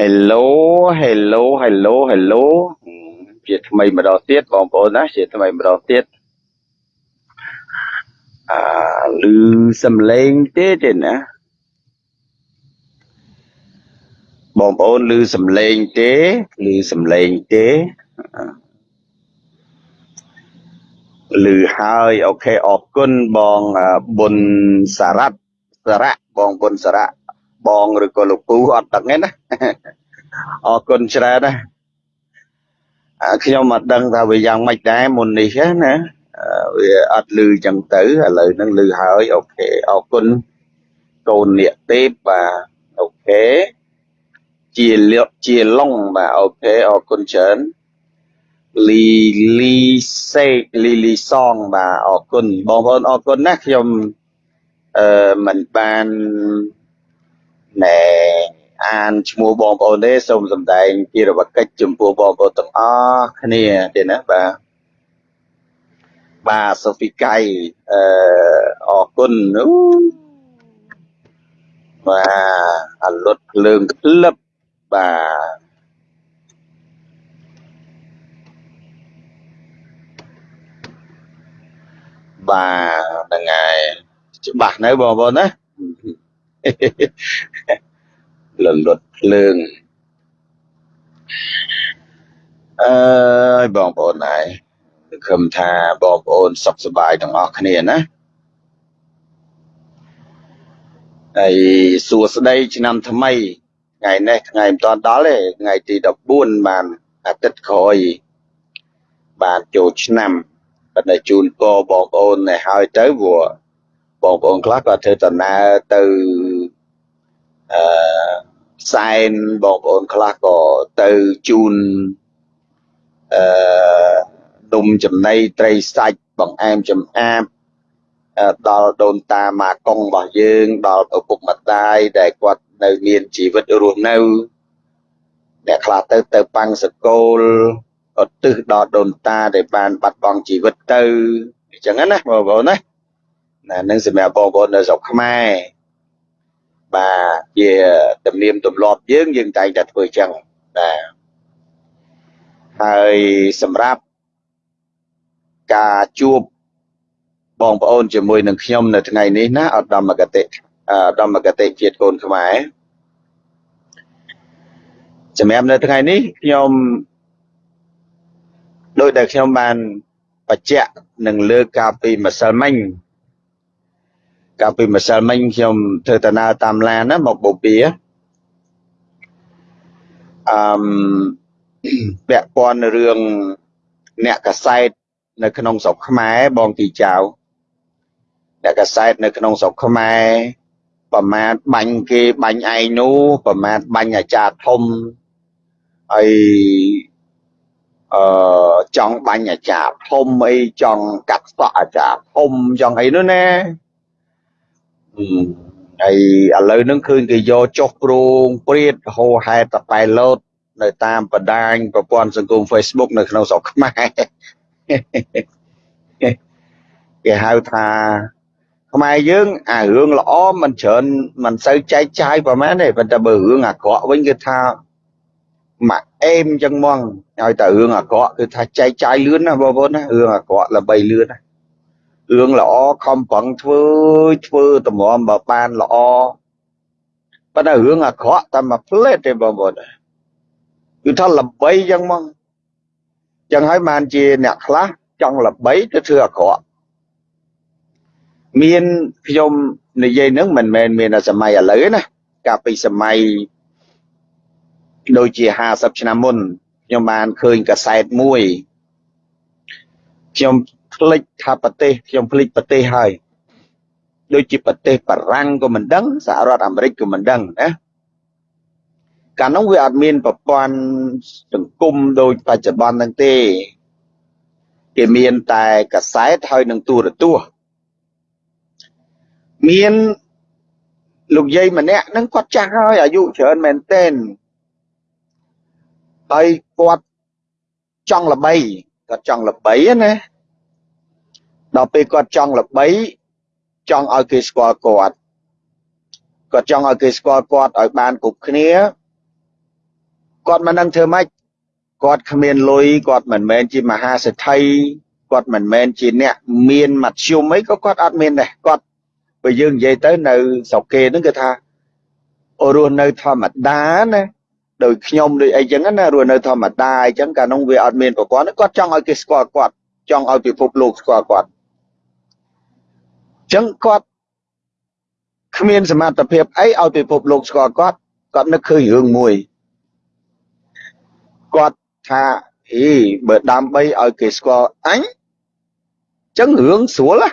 Hello Hello Hello Hello ជាថ្មីម្ដងទៀតបងប្អូនណាជាថ្មីម្ដងទៀតអឺឮសំឡេងទេទេណាបងប្អូនឮសំឡេងទេឮសំឡេងទេឮហើយអូខេអរគុណបងប៊ុនសារ៉ាត់សារ៉ាបងប៊ុនសារ៉ា បងឬក៏លោកពូអត់ដឹងទេណាអរគុណច្រើនណាខ្ញុំអត់ដឹងថាវាយ៉ាងម៉េចដែរមុននេះណាវាអត់លឺចឹងទៅឥឡូវហ្នឹងលឺហើយអូខេអរគុណកូននាគទេពបាទអូខេជាលកជាឡុងបាទអូខេអរគុណច្រើនលីលីសេលីលីសងបាទអរគុណបងប្អូនអរគុណណាខ្ញុំអឺមិនបាន ណែអានឈ្មោះបងប្អូនទេសូមសម្ដែងជារវកិច្ចចំពោះបងប្អូនទាំងអស់គ្នាទេណាបាទបាទសូហ្វីកៃអឺអរគុណអូបាទអលុតភ្លើងក្លឹបបាទបាទហ្នឹងហើយច្បាស់នៅបងប្អូនណា លលត់ភ្លើងអើយបងប្អូនហើយខំថាបងប្អូនសុខសប្បាយទាំងអស់គ្នាណាហើយសួស្តីឆ្នាំថ្មីថ្ងៃនេះថ្ងៃមិនតាន់ដល់ទេថ្ងៃទី14បានអាទិត្យក្រោយបានចូលឆ្នាំប៉ុន្តែជូនពរបងប្អូនឲ្យហើយទៅព្រោះបងប្អូនខ្លះក៏ធ្វើដំណើរទៅ អឺសែនបងប្អូនខ្លះក៏ទៅជូនអឺដុំចំណីត្រីសាច់បង្អែមចំអាបដល់ដូនតាម៉ាកុងរបស់យើងដល់ឪពុកម្ដាយដែលគាត់នៅមានជីវិតរស់នៅអ្នកខ្លះទៅទៅប៉ាំងសកលឧទ្ទិសដល់ដូនតាដែលបានបាត់បង់ជីវិតទៅអញ្ចឹងណាបងប្អូនណាណានឹងសម្រាប់បងប្អូននៅស្រុកខ្មែរ បាទជាទំនៀមទម្លាប់យើងយើងតែងតែធ្វើអញ្ចឹងបាទហើយសម្រាប់ការជួបបងប្អូនជាមួយនឹងខ្ញុំនៅថ្ងៃនេះណាឧត្តមកតិឧត្តមកតិជាតិកូនខ្មែរសម្រាប់នៅថ្ងៃនេះខ្ញុំដោយដែលខ្ញុំបានបច្ចៈនឹងលើកកាលពីម្សិលមិញ កាលពីម្សិលមិញខ្ញុំធ្វើដំណើរតាមឡានណាមកបូព៌ាអឺពាក់ព័ន្ធរឿងអ្នកកសែតនៅក្នុងស្រុកខ្មែរបងទីចៅអ្នកកសែតនៅក្នុងស្រុកខ្មែរប្រមាថបាញ់គេបាញ់ឯងនោះប្រមាថបាញ់អាចារ្យធំហើយអឺចង់បាញ់អាចារ្យធំអីចង់កាត់សក់អាចារ្យធំចង់អីនោះណា ហើយឥឡូវហ្នឹងឃើញគេយកចុះប្រងព្រាតហោហែតតែលោតនៅតាមបណ្ដាញប្រព័ន្ធសង្គម Facebook នៅក្នុងស្រុកខ្មែរគេហៅថាខ្មែរយើងអារឿងល្អមិនច្រើនមិនសូវចែកចាយប្រហែលទេប៉ុន្តែបើរឿងអាក្រក់វិញគឺថាមកអេមចឹងហ្មងឲ្យតែរឿងអាក្រក់គឺថាចែកចាយលឿនណាបងប្អូនណារឿងអាក្រក់ល្បីលឿនណា រឿងល្អខំប្រឹងធ្វើធ្វើតម្រាំបើបានល្អប៉ុន្តែរឿងអាក្រក់តែមួយផ្លេតទេបងប្អូនគឺថាល្បីចឹងហ្មងចឹងហើយបានជាអ្នកខ្លះចង់ល្បីទៅធ្វើអាក្រក់មានខ្ញុំនិយាយនឹងមិនមែនមានសម័យឥឡូវណាកាលពីសម័យដូចជា50ឆ្នាំមុនខ្ញុំបានឃើញកាសែតមួយខ្ញុំ ភ្លេចថាប្រទេសខ្ញុំភ្លេចប្រទេសហើយដូចជាប្រទេសបារាំងក៏មិនដឹងសហរដ្ឋអាមេរិកក៏មិនដឹងណាកាលនោះវាអត់មានប្រព័ន្ធសង្គមដូចបច្ចុប្បន្នហ្នឹងទេគេមានតែកាសែតហើយនឹងទូរទស្សន៍មានលោកយាយម្នាក់ហ្នឹងគាត់ចាស់ហើយអាយុច្រើនមែនទែនហើយគាត់ចង់ល្បីគាត់ចង់ល្បីណា ដល់ពេលគាត់ចង់ល្បីចង់ឲ្យគេស្គាល់គាត់គាត់ចង់ឲ្យគេស្គាល់គាត់ឲ្យបានគ្រប់គ្នាគាត់មិនដឹងធ្វើម៉េចគាត់គ្មានលុយគាត់មិនមែនជាមហាសេដ្ឋីគាត់មិនមែនជាអ្នកមានមធ្យមអីក៏គាត់អត់មានដែរគាត់បើយើងនិយាយទៅនៅស្រុកគេហ្នឹងគឺថារស់នៅធម្មតាណាដោយខ្ញុំដូចអីចឹងណារស់នៅធម្មតាអីចឹងកាលនោះវាអត់មានប្រព័ន្ធគាត់ចង់ឲ្យគេស្គាល់គាត់ចង់ឲ្យពិភពលោកស្គាល់គាត់ ចឹងគាត់គ្មានសមត្ថភាពអីឲ្យពិភពលោកស្គាល់គាត់គាត់នឹកឃើញរឿងមួយគាត់ថាអីបើដើម្បីឲ្យគេស្គាល់អញចឹងរឿងស្រួលណា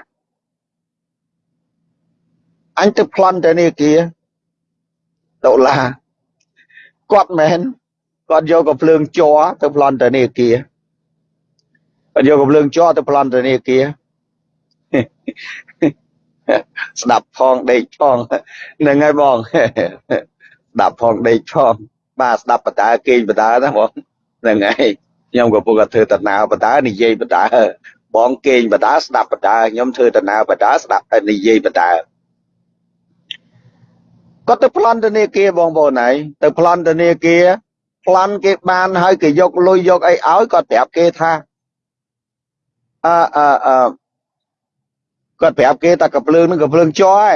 អញទៅប្លន់ទៅនេះគាដុល្លារគាត់មែនគាត់យកកំភ្លើងជ័រទៅប្លន់ទៅនេះគាគាត់យកកំភ្លើងជ័រទៅប្លន់ទៅនេះគា ស្ដាប់ផងដេកផងហ្នឹងហើយបងស្ដាប់ផងដេកផងបាទស្ដាប់បតាគេងបតាណាបងហ្នឹងហើយខ្ញុំក៏ពុកធ្វើតណាបតានិយាយបតាបងគេងបតាស្ដាប់បតាខ្ញុំធ្វើតណាបតាស្ដាប់និយាយបតាគាត់ទៅប្លន់ធនាគារបងប្អូនហើយទៅប្លន់ធនាគារប្លន់គេបានហើយគេយកលុយយកអីឲ្យគាត់ប្រាប់គេថាអឺអឺអឺ គាត់ប្រាប់គេថាកំភ្លើងនឹងកំភ្លើងជ័រឯ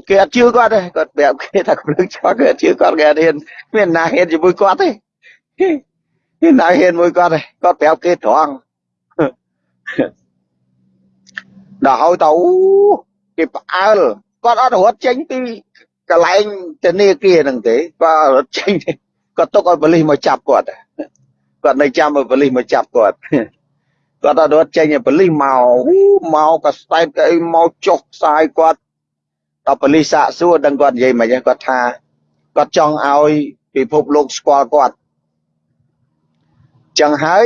ងគេអត់ជឿគាត់ទេគាត់ប្រាប់គេថាកំភ្លើងជ័រគេអត់ជឿគាត់គេអត់ហ៊ានមានណាហ៊ានជាមួយគាត់ទេមានណាហ៊ានមួយគាត់ទេគាត់ប្រាប់គេត្រង់ដល់ហើយទៅគេផ្អើលគាត់អត់រត់ចេញពីកន្លែងធនាគារហ្នឹងទេគាត់រត់ចេញគាត់ទុកឲ្យប៉ូលីសមកចាប់គាត់គាត់នៅចាំឲ្យប៉ូលីសមកចាប់គាត់ គាត់អត់រត់ចេញឲ្យប៉ូលីសមកមកក៏ស្ដែកអីមកចុះផ្សាយគាត់ដល់ប៉ូលីសសាកសួរដឹងគាត់និយាយមិនគាត់ថាគាត់ចង់ឲ្យពិភពលោកស្គាល់គាត់ចឹងហើយ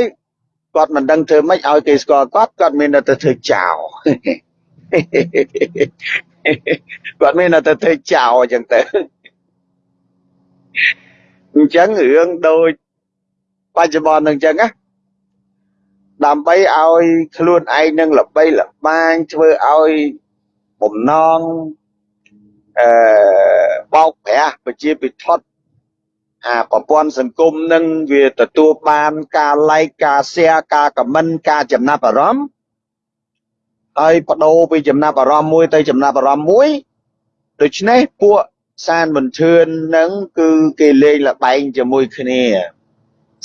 គាត់មិនដឹងធ្វើម៉េចឲ្យគេស្គាល់គាត់គាត់មានតែធ្វើចោលគាត់មានតែធ្វើចោលអញ្ចឹងទៅអញ្ចឹងរឿងដូចបច្ចុប្បន្ននឹងអញ្ចឹងណា ដើម្បីឲ្យខ្លួនឯងនឹងល្បីល្បាញធ្វើឲ្យបំណងអឺបោកប្រាស់ប្រជាពិធដ្ឋអាប្រព័ន្ធសង្គមនឹងវាទទួលបានការ like ការ share ការ comment ការចំណាប់អារម្មណ៍ហើយបដូរពីចំណាប់អារម្មណ៍មួយទៅចំណាប់អារម្មណ៍មួយដូច្នេះពួកសានបន្ទឿននឹងគឺគេលេងលបែងជាមួយគ្នា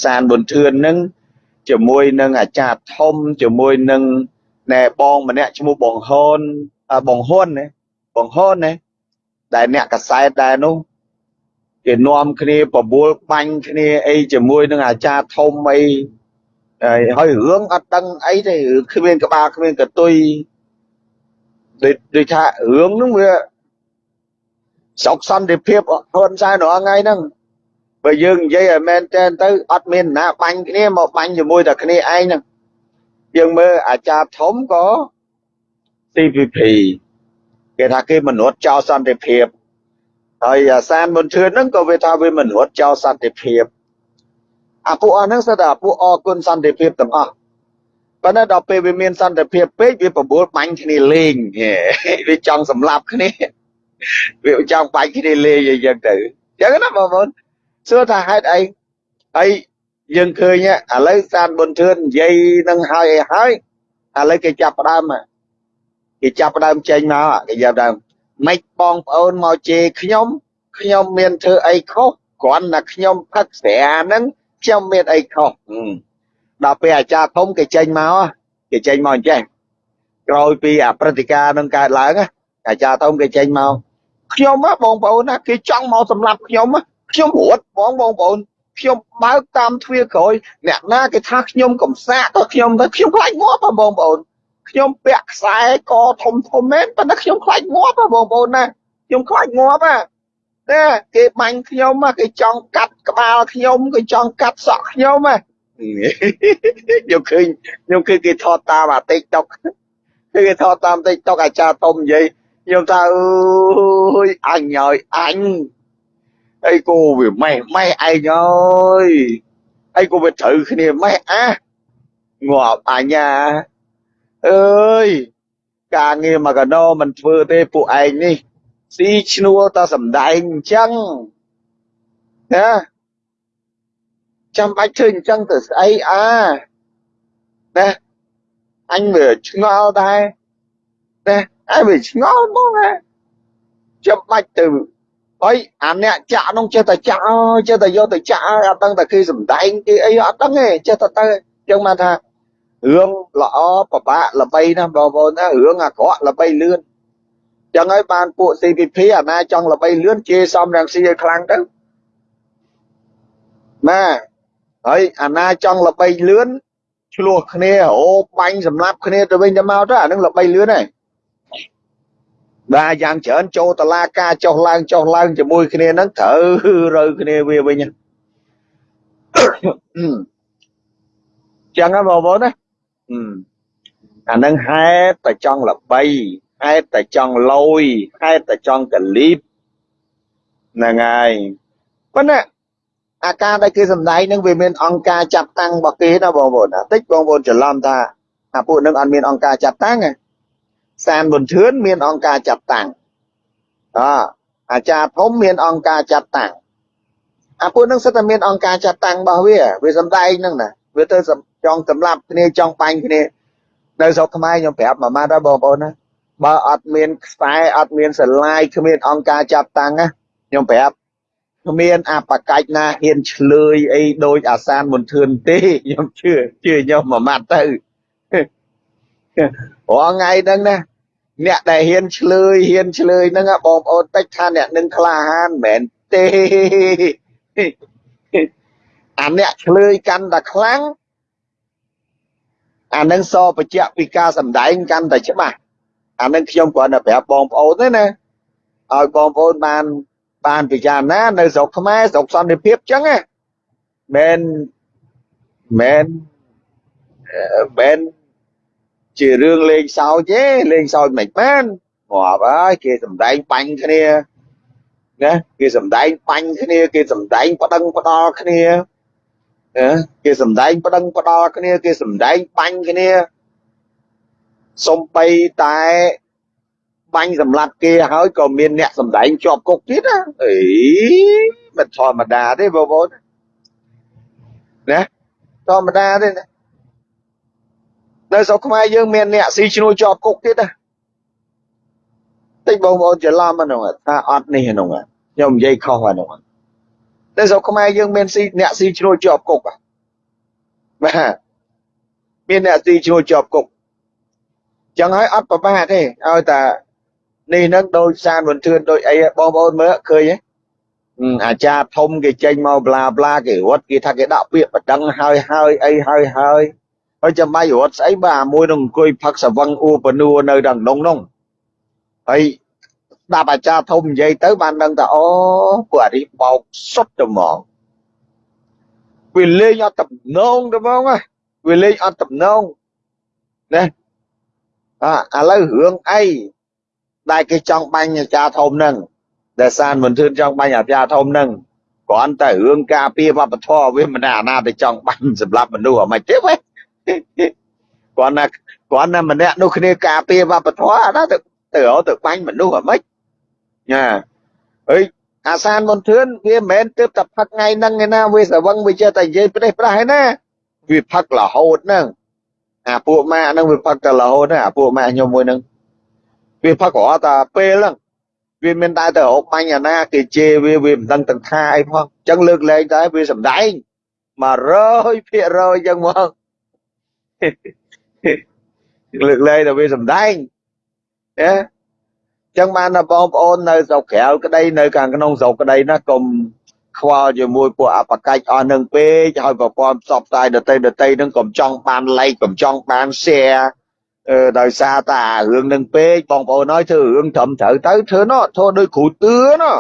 សានបន្ទឿននឹង ជាមួយនឹងអាចារ្យធំជាមួយនឹងណែបងម្នាក់ឈ្មោះបងហូនបងហ៊ុនណាបងហ៊ុនណាដែលអ្នកកសែតដែរនោះគេនាំគ្នាបបួលបាញ់គ្នាអីជាមួយនឹងអាចារ្យធំអីហើយរឿងអត់ដឹងអីទេគ្មានក្បាលគ្មានកតុយដូចថារឿងហ្នឹងវាសោកសន្តិភាពហ៊ុនសែនរាល់ថ្ងៃហ្នឹង បើយើងនិយាយឲ្យមែនតែនទៅអត់មានណាបាញ់គ្នាមកបាញ់ជាមួយតែគ្នាឯងហ្នឹងយើងមើលអាចារ្យធំក៏ CPP គេថាគេមនុស្សចោលសន្តិភាពហើយអាសានមុនធឿនហ្នឹងក៏វាថាវាមនុស្សចោលសន្តិភាពអាពួកអស់ហ្នឹងសិតតែពួកអគុណសន្តិភាពទាំងអស់ប៉ុន្តែដល់ពេលវាមានសន្តិភាពពេកវាបបួលបាញ់គ្នាលេងវាចង់សម្លាប់គ្នាវាចង់បាញ់គ្នាលេងអីចឹងទៅចឹងណាបងប្អូន សួរថាហេតុអីហើយយើងឃើញឥឡូវសានបុនធឿននិយាយនឹងហើយអីហើយឥឡូវគេចាប់ផ្ដើមគេចាប់ផ្ដើមចេញមកគេចាប់ដើមម៉េចបងប្អូនមកជេរខ្ញុំខ្ញុំមានធ្វើអីខុសគ្រាន់តែខ្ញុំផឹកស្រាហ្នឹងខ្ញុំមានអីខុសដល់ពេលអាចារ្យធំគេចេញមកគេចេញមកអញ្ចេះក្រោយពីអាព្រឹត្តិការណ៍នឹងកើតឡើងអាចារ្យធំគេចេញមកខ្ញុំបងប្អូនណាគេចង់មកសម្លាប់ខ្ញុំ ខ្ញុំរត់បងបងប្អូនខ្ញុំបើកតាមទ្វារក្រោយអ្នកណាគេថាខ្ញុំកំសាកទៅខ្ញុំទៅខ្ញុំខ្លាចងាប់បងប្អូនខ្ញុំពាក់ខ្សែកធំធំមែនប៉ុន្តែខ្ញុំខ្លាចងាប់បងប្អូនណាខ្ញុំខ្លាចងាប់ណាតែគេបាញ់ខ្ញុំគេចង់កាត់ក្បាលខ្ញុំគេចង់កាត់សក់ខ្ញុំណាខ្ញុំឃើញខ្ញុំឃើញគេថតតាមអា TikTok គេថតតាម TikTok អាចារ្យធំនិយាយខ្ញុំថាអើយអញហើយអញ អីគូវាម៉េះម៉េះឯងអើយអីគូវាត្រូវគ្នាម៉េះអាងាប់អញអាអើយការងារមកកណោមិនធ្វើទេពួកឯងនេះស៊ីឈ្នួលតសំដែងអញ្ចឹងណាចាំបាច់ធ្វើអញ្ចឹងទៅស្អីអាណាអញវាឆ្ងល់ដែរណាអញវាឆ្ងល់មកណាចាំបាច់ទៅ អីអាអ្នកចាក់នោះចេះតែចាក់ចេះតែយកទៅចាក់អត់ដឹងតែគេសំដែងគេអីអត់ដឹងទេចេះតែទៅចឹងមកថារឿងល្អពិបាកល្បីណាបងប្អូនណារឿងអាក្រក់ល្បីលឿនចឹងហើយបានពួក CPP អាណាចង់ល្បីលឿនជេរសំរងស៊ីឲ្យខ្លាំងទៅបាទហើយអាណាចង់ល្បីលឿនឆ្លោះគ្នាអូបាញ់សម្លាប់គ្នាទៅវិញទៅមកទៅអានឹងល្បីលឿនហើយ បាទយ៉ាងច្រើនចូលតឡាការចុះឡើងចុះឡើងជាមួយគ្នាហ្នឹងត្រូវរើគ្នាវាវិញចឹងហ៎បងប្អូនណាអានឹងហេតុតែចង់ល្បីហេតុតែចង់លយហេតុតែចង់កលីបហ្នឹងហើយប៉ុន្តែអាការដែលគេសម្ដែងនឹងវាមានអង្គការចាត់តាំងរបស់គេណាបងប្អូនណាតិចបងប្អូនច្រឡំថាអាពួកនឹងអត់មានអង្គការចាត់តាំងទេ សានប៊ុនធឿនមានអង្គការចាត់តាំងអអាចារ្យធំមានអង្គការចាត់តាំងអាពួកនឹងសិតតែមានអង្គការចាត់តាំងរបស់វាវាសំដែងហ្នឹងណាវាទៅចង់សម្លាប់គ្នាចង់បាញ់គ្នានៅស្រុកខ្មែរខ្ញុំប្រាប់មួយម៉ាត់ដល់បងប្អូនណាបើអត់មានខ្សែអត់មានស្រឡាយគ្មានអង្គការចាត់តាំងណាខ្ញុំប្រាប់គ្មានអបកាច់ណាហ៊ានឆ្លើយអីដូចអាសានមន្ទឿនទេខ្ញុំជឿជឿខ្ញុំមួយម៉ាត់ទៅរាល់ថ្ងៃហ្នឹងណា អ្នកដែលហ៊ានឆ្លើយហ៊ានឆ្លើយហ្នឹងបងប្អូនតិចថាអ្នកនឹងក្លាហានមិនមែនទេអាអ្នកឆ្លើយកាន់តែខ្លាំងអានឹងសបញ្ជាក់ពីការសម្ដែងកាន់តែច្បាស់អានឹងខ្ញុំគ្រាន់តែប្រាប់បងប្អូនទេណាឲ្យបងប្អូនបានបានពិចារណានៅស្រុកខ្មែរស្រុកសន្តិភាពចឹងណាមិនមិនមិន ជារឿងលេងសើចទេលេងសើចមិនបានងាប់ហើយគេសំដែងបាញ់គ្នាណាគេសំដែងបាញ់គ្នាគេសំដែងប្តឹងផ្ដាល់គ្នាគេសំដែងប្តឹងផ្ដាល់គ្នាគេសំដែងបាញ់គ្នាសំបីតែបាញ់សម្លាប់គេហើយក៏មានអ្នកសម្ដែងជាប់គុកទៀតណាអីមិនធម្មតាទេបងប្អូនណាធម្មតាទេណា នៅស្រុកខ្មែរយើងមានអ្នកស៊ីឈ្នួលជាប់គុកទៀតណាតិចបងប្អូនច្រឡំហ្នឹងថាអត់នេះហ្នឹងខ្ញុំនិយាយខុសហ្នឹងនៅស្រុកខ្មែរយើងមានស៊ីអ្នកស៊ីឈ្នួលជាប់គុកបាទមានអ្នកស៊ីឈ្នួលជាប់គុកចឹងហើយអត់ប្រមាទទេឲ្យតែនេះនឹងដូចសានវន្ទឿនដូចអីបងប្អូនមើលឃើញទេអាចារ្យធំគេចេញមកប្លាប្លាគេរត់គេថាគេដាក់ពាក្យបដិងហើយហើយអីហើយហើយ ហើយចាំបាច់រត់ស្អីបើអាមួយនឹងអង្គុយផឹកសវឹងអ៊ូបនួនៅដល់ក្នុងនោះហើយស្ដាប់អាចារ្យធំនិយាយទៅបានដឹងថាអូពួកអានេះបោកសុទ្ធទៅហ្មងវាលេងអត់តំណងទៅហ្មងវាលេងអត់តំណងណាអាឥឡូវរឿងអីដែលគេចង់បាញ់អាចារ្យធំហ្នឹងដែលសានមិនធឿនចង់បាញ់អាចារ្យធំហ្នឹងគ្រាន់តែរឿងការពារវប្បធម៌វាមិនអាណាទៅចង់បាញ់សម្រាប់មនុស្សអ្មិនទេវ៉េ គ្រាន់តែគ្រាន់តែម្នាក់នោះគ្នាការពារវប្បធម៌អាណាទៅទៅរកទៅបាញ់មនុស្សអ្មិនណាអើយអាសានមន្ទឿនវាមិនមែនទើបតែផឹកថ្ងៃហ្នឹងឯណាវាស្រវឹងវាចេះតែនិយាយប្រេះប្រាស់ឯណាវាផឹករហូតហ្នឹងអាពួកម៉ាក់ហ្នឹងវាផឹកតែរហូតហ្នឹងអាពួកម៉ាក់ខ្ញុំមួយហ្នឹងវាផឹករហូតតែពេលហ្នឹងវាមានតែទៅរកបាញ់អាណាគេជេរវាវាមិនដឹងទាំងថាអីផងអញ្ចឹងលើកលែងតែវាសំដែង100%អញ្ចឹងមក លើកលែងតែវាសំដែងណាចឹងបានដល់បងប្អូននៅស្រុកក្រៅក្តីនៅខាងក្នុងស្រុកក្តីណាកុំខ្វល់ជាមួយពួកអបកិច្ចអស់នឹងពេកឲ្យប្រព័ន្ធផ្សព្វផ្សាយដតីដតីនឹងកុំចង់បាន like កុំចង់បាន share អឺដោយសារតែរឿងនឹងពេកបងប្អូនហើយធ្វើរឿងត្រឹមត្រូវទៅធ្វើណោះធ្វើដោយគ្រូតឿណោះ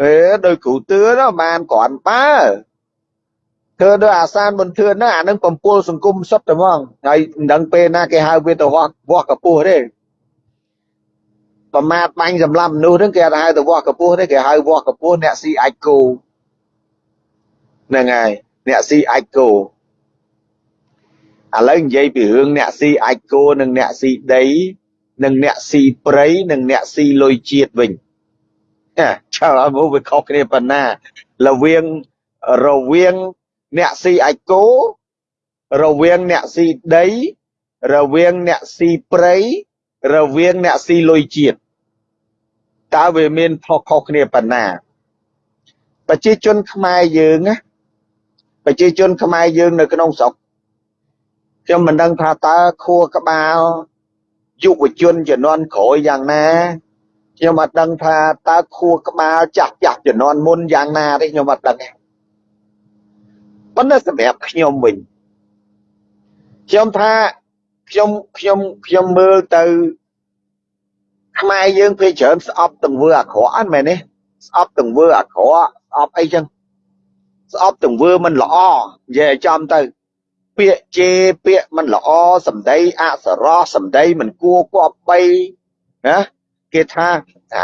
អេដោយគ្រូតឿណោះបានគ្រាន់បើ ធ្វើដោយអាសានមិនធឿនណាអានឹងបំពុលសង្គមសុទ្ធតែហ្មងហើយមិនដឹងពេលណាគេហៅវាទៅវោះវោះកពស់ទេប្រមាថបាញ់សម្លាប់មនុស្សហ្នឹងគេអត់ហៅទៅវាស់កពស់ទេគេហៅវាស់កពស់អ្នកស៊ីអាចគោហ្នឹងហើយអ្នកស៊ីអាចគោឥឡូវនិយាយពីរឿងអ្នកស៊ីអាចគោនិងអ្នកស៊ីដីនិងអ្នកស៊ីព្រៃនិងអ្នកស៊ីលុយជាតិវិញចាឆ្លើយមកវាខុសគ្នាប៉ុណ្ណារវាងរវាង អ្នកស៊ីអាចគោរវាងអ្នកស៊ីដី រវាងអ្នកស៊ីព្រៃរវាងអ្នកស៊ីលុយជាតិតើវាមានខុសខុសគ្នាប៉ុណ្ណាប្រជាជនខ្មែរយើងណាប្រជាជនខ្មែរយើងនៅក្នុងស្រុកខ្ញុំមិនដឹងថាតើខួរក្បាលយុវជនជំនាន់ក្រោយយ៉ាងណាខ្ញុំអត់ដឹងថាតើខួរក្បាលចាស់ចាស់ជំនាន់មុនយ៉ាងណាទេខ្ញុំអត់ដឹងទេ ប៉ុន្តែសម្រាប់ខ្ញុំវិញខ្ញុំថាខ្ញុំខ្ញុំខ្ញុំមើលទៅខ្មែរយើងពេលច្រើនស្អប់ទង្វើអាក្រក់អត់មែនទេស្អប់ទង្វើអាក្រក់ស្អប់អីចឹងស្អប់ទង្វើមិនល្អនិយាយចំទៅ ពាក្យជេរពាក្យមិនល្អសម្ដីអសរោះសម្ដីមិនគួរគប្បីណាគេថា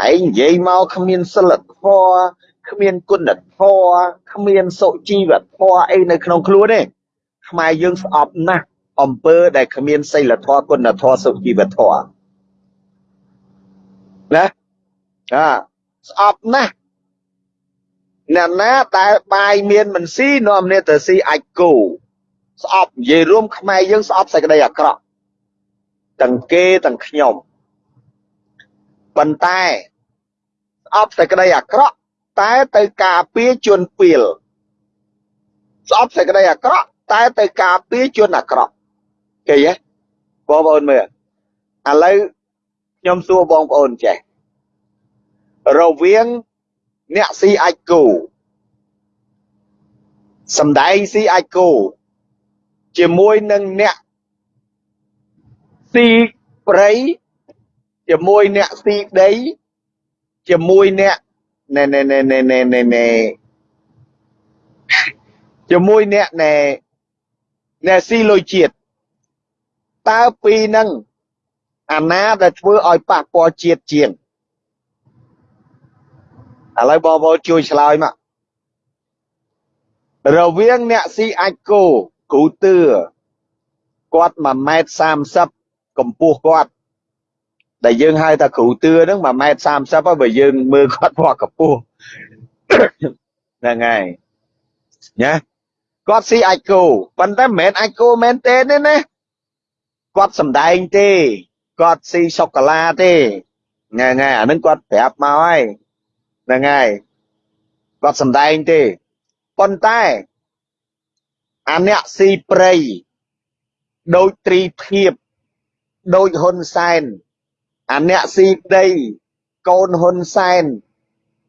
ឯងនិយាយមកគ្មានសិលធម៌ គ្មានគុណធម៌គ្មានសុជីវធម៌អីនៅក្នុងខ្លួនទេខ្មែរយើងស្អប់ណាស់អំពើដែលគ្មានសិលធម៌គុណធម៌សុជីវធម៌ណាអាស្អប់ណាស់អ្នកណាដែលបាយមានមិនស៊ីនាំគ្នាទៅស៊ីអាចគោស្អប់និយាយរួមខ្មែរយើងស្អប់សេចក្តីអាក្រក់ទាំងគេទាំងខ្ញុំប៉ុន្តែស្អប់សេចក្តីអាក្រក់ តែទៅការពារជនពីលស្អប់សេចក្តីអាក្រក់តែទៅការពារជនអាក្រក់គេហ៎បងប្អូនមើលឥឡូវខ្ញុំសួរបងប្អូនចេះរវាងអ្នកស៊ីអាចគោសំដែងស៊ីអាចគោជាមួយនឹងអ្នកស៊ីព្រៃជាមួយអ្នកស៊ីដីជាមួយអ្នក ណែណែណែណែណែណែណែជាមួយអ្នកណែណែស៊ីលុយជាតិតើពីរហ្នឹងអាណាដែលធ្វើឲ្យប៉ះពាល់ជាតិជាងឥឡូវបងប្អូនជួយឆ្លើយមករវាងអ្នកស៊ីអាចគោគ្រូទឿគាត់1ម៉ែត្រ30កម្ពស់គាត់ ដែលយើងហៅថាគ្រូទឿហ្នឹង1ម៉ែត្រ30ហើយបើយើងមើលគាត់ពណ៌កម្ពស់ហ្នឹងហើយណាគាត់ស៊ីអាចគោប៉ុន្តែមិនមែនអាចគោមែនទេទេណាគាត់សំដែងទេគាត់ស៊ីសូកូឡាទេហ្នឹងហើយអានឹងគាត់ប្រាប់មកហើយហ្នឹងហើយគាត់សំដែងទេប៉ុន្តែអាអ្នកស៊ីព្រៃដូចត្រីភិបដូចហ៊ុនសែន អាអ្នកស៊ីដីកូនហ៊ុនសែន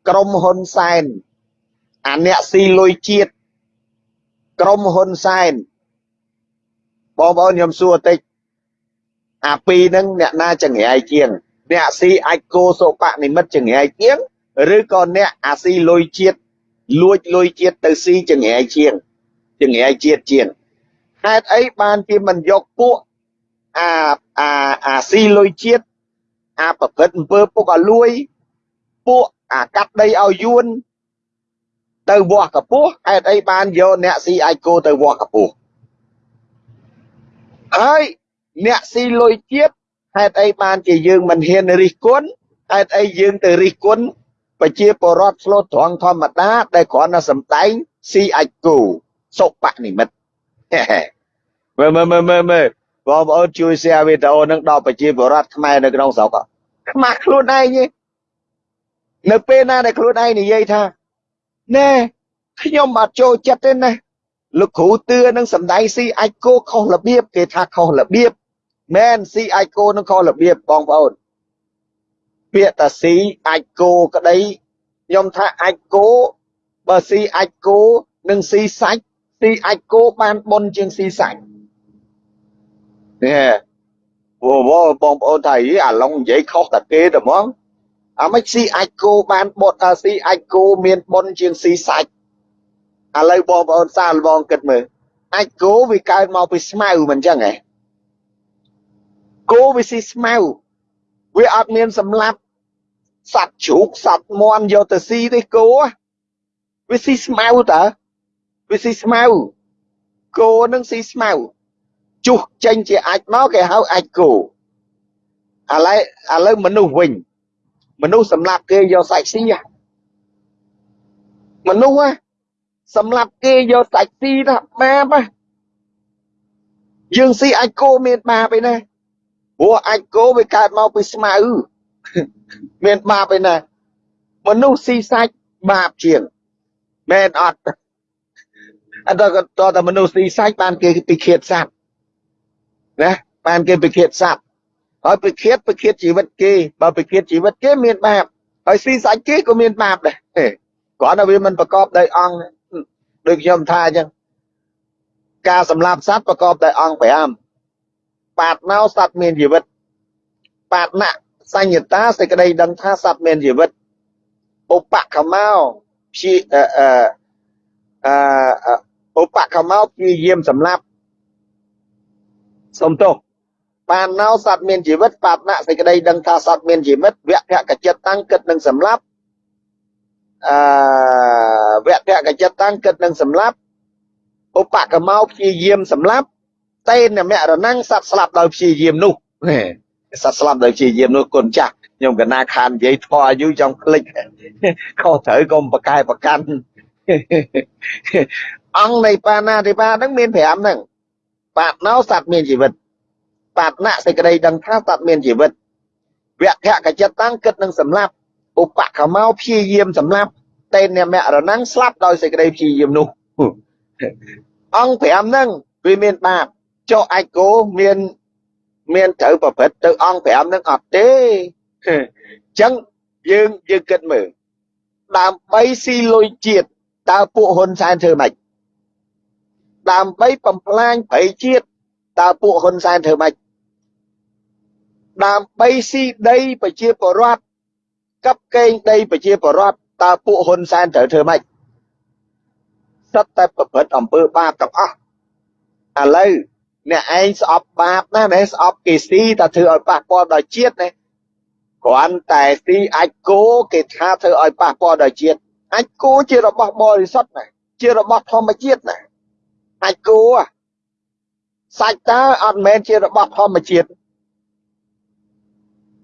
ក្រុមហ៊ុនសែនអាអ្នកស៊ីលុយជាតិក្រុមហ៊ុនសែនបងប្អូនខ្ញុំសួរតិចអាពីរហ្នឹងអ្នកណាចង្រៃជាង អ្នកស៊ីអាចគោសុបនិមិត្តចង្រៃជាងឬក៏អ្នកអាស៊ីលុយជាតិលួចលុយជាតិទៅស៊ីចង្រៃជាងចង្រៃជាតិជាងហេតុអីបានជាមិនយកពួកអាអាអាស៊ីលុយជាតិ អាប្រព្រឹត្តអំពើពុកឲ្យលួយ ពួកអាកាត់ដីឲ្យយួន ទៅវាស់កពស់ហេតុអីបានយកអ្នកស៊ីអាចគោទៅវាស់កពស់ហើយអ្នកស៊ីលុយជាតិហេតុអីបានជាយើងមិនហ៊ានរិះគន់ហេតុអីយើងទៅរិះគន់ប្រជាពលរដ្ឋឆ្លូតត្រង់ធម្មតា ដែលគ្រាន់តែសំដែងស៊ីអាចគូសុបនិមិត្តមើលមើលមើលមើលមើល បងប្អូនជួយ share វីដេអូនឹងដល់ប្រជាពលរដ្ឋខ្មែរនៅក្នុងស្រុកខ្មាស់ខ្លួនឯងនៅពេលណាដែលខ្លួនឯងនិយាយថាណែខ្ញុំអត់ចូលចិត្តទេណាលោកគ្រូទឿនឹងសំដែងស៊ីអាចគោខុសរបៀបគេថាខុសរបៀបមែនស៊ីអាចគោនឹងខុសរបៀបបងប្អូនពាក្យតាស៊ីអាចគោក្តីខ្ញុំថាអាចគោបើស៊ីអាចគោនិងស៊ីសាច់ស៊ីអាចគោបានបុនជាងស៊ីសាច់ នេះវវបងប្អូនថាយីអាឡុងនិយាយខុសតាគេតែហ្មងអាមិនស៊ីអាចគោបានបុតថាស៊ីអាចគោមានបុនជាងស៊ីសាច់ឥឡូវបងប្អូនសាលបងគិតមើលអាចគោវាកើតមកពីស្មៅមិនចឹងហ៎គោវាស៊ីស្មៅវាអត់មានសម្លាប់សត្វជ្រូកសត្វមាន់យកទៅស៊ីទេគោវាស៊ីស្មៅតើវាស៊ីស្មៅគោនឹងស៊ីស្មៅ ជុះចេញជាអាចមកគេហៅអាចគោឥឡូវឥឡូវមនុស្សវិញមនុស្សសម្លាប់គេយកសាច់ស៊ីមនុស្សសម្រាប់គេយកសាច់ស៊ីណាបាបណាយើងស៊ីអាចគោមានបាបឯណាព្រោះអាចគោវាកើតមកពីស្មៅមានបាបឯណាមនុស្សស៊ីសាច់បាបជាងមែនអត់អត់តតតែមនុស្សស៊ីសាច់បានគេពីឃាតសត្វ ណាបានគេពីឃាតសត្វហើយពីឃាតពីឃាតជីវិតគេបើពីឃាតជីវិតគេមានបាបហើយស៊ីសាច់គេក៏មានបាបដែរគ្រាន់តែវាមិនប្រកបដោយអង្គដូចខ្ញុំថាអញ្ចឹងការសម្លាប់សត្វប្រកបដោយអង្គ5បាតណោសត្វមានជីវិតបាតណសញ្ញតាសេចក្តីដឹងថាសត្វមានជីវិតឧបកមោព្យាអឺអឺឧបកមោព្យាយាមសម្លាប់ សុំទោសបានណោសត្វមានជីវិតបាតណសេចក្តីដឹងថាសត្វមានជីវិតវៈភកចិត្តតាំងគិតនឹងសម្លាប់អឺវៈភកចិត្តតាំងគិតនឹងសម្លាប់ឧបកមោព្យាយាមសម្លាប់តេនមរណងសត្វស្លាប់ដោយព្យាយាមនោះសត្វស្លាប់ដោយព្យាយាមនោះគុណចាស់ខ្ញុំកណាខាននិយាយធေါ်អាយុចង់ភ្លេចខុសត្រូវកុំប្រកែប្រកាន់អង្គនៃបាណាតិបាហ្នឹងមាន5ហ្នឹង បាតណោសត្វមានជីវិតបាតណសេចក្តីដឹងថាសត្វមានជីវិតវៈភកចិត្តតាំងគិតនឹងសម្លាប់ឧបកមោព្យាយាមសម្លាប់តេនមរណងស្លាប់ដោយសេចក្តីព្យាយាមនោះអង្គ5ហ្នឹងវាមានបាបចុះអាចគោមានមានត្រូវប្រព្រឹត្តទៅអង្គ5ហ្នឹងអត់ទេអញ្ចឹងយើងយើងគិតមើលដើម្បីស៊ីលុយជាតិតើពួកហ៊ុនសែនធ្វើម៉េច ដើម្បីបំផ្លាញប្រៃជាតិតើពួកហ៊ុនសែនធ្វើម៉េចដើម្បីស៊ីដីប្រជាពលរដ្ឋកັບកេងដីប្រជាពលរដ្ឋតើពួកហ៊ុនសែនត្រូវធ្វើម៉េចសិតតែប្រព្រឹត្តអំពើបាបទាំងអស់ឥឡូវអ្នកឯងស្អប់បាបណាស់ស្អប់គេស៊ីតែធ្វើឲ្យប៉ះពាល់ដល់ជាតិណាគ្រាន់តែស៊ីអាចគោគេថាធ្វើឲ្យប៉ះពាល់ដល់ជាតិអាចគោជារបស់បរិសុទ្ធណាជារបស់ធម្មជាតិណា អាចគោសាច់តើអត់មែនជារបស់ធម្មជាតិ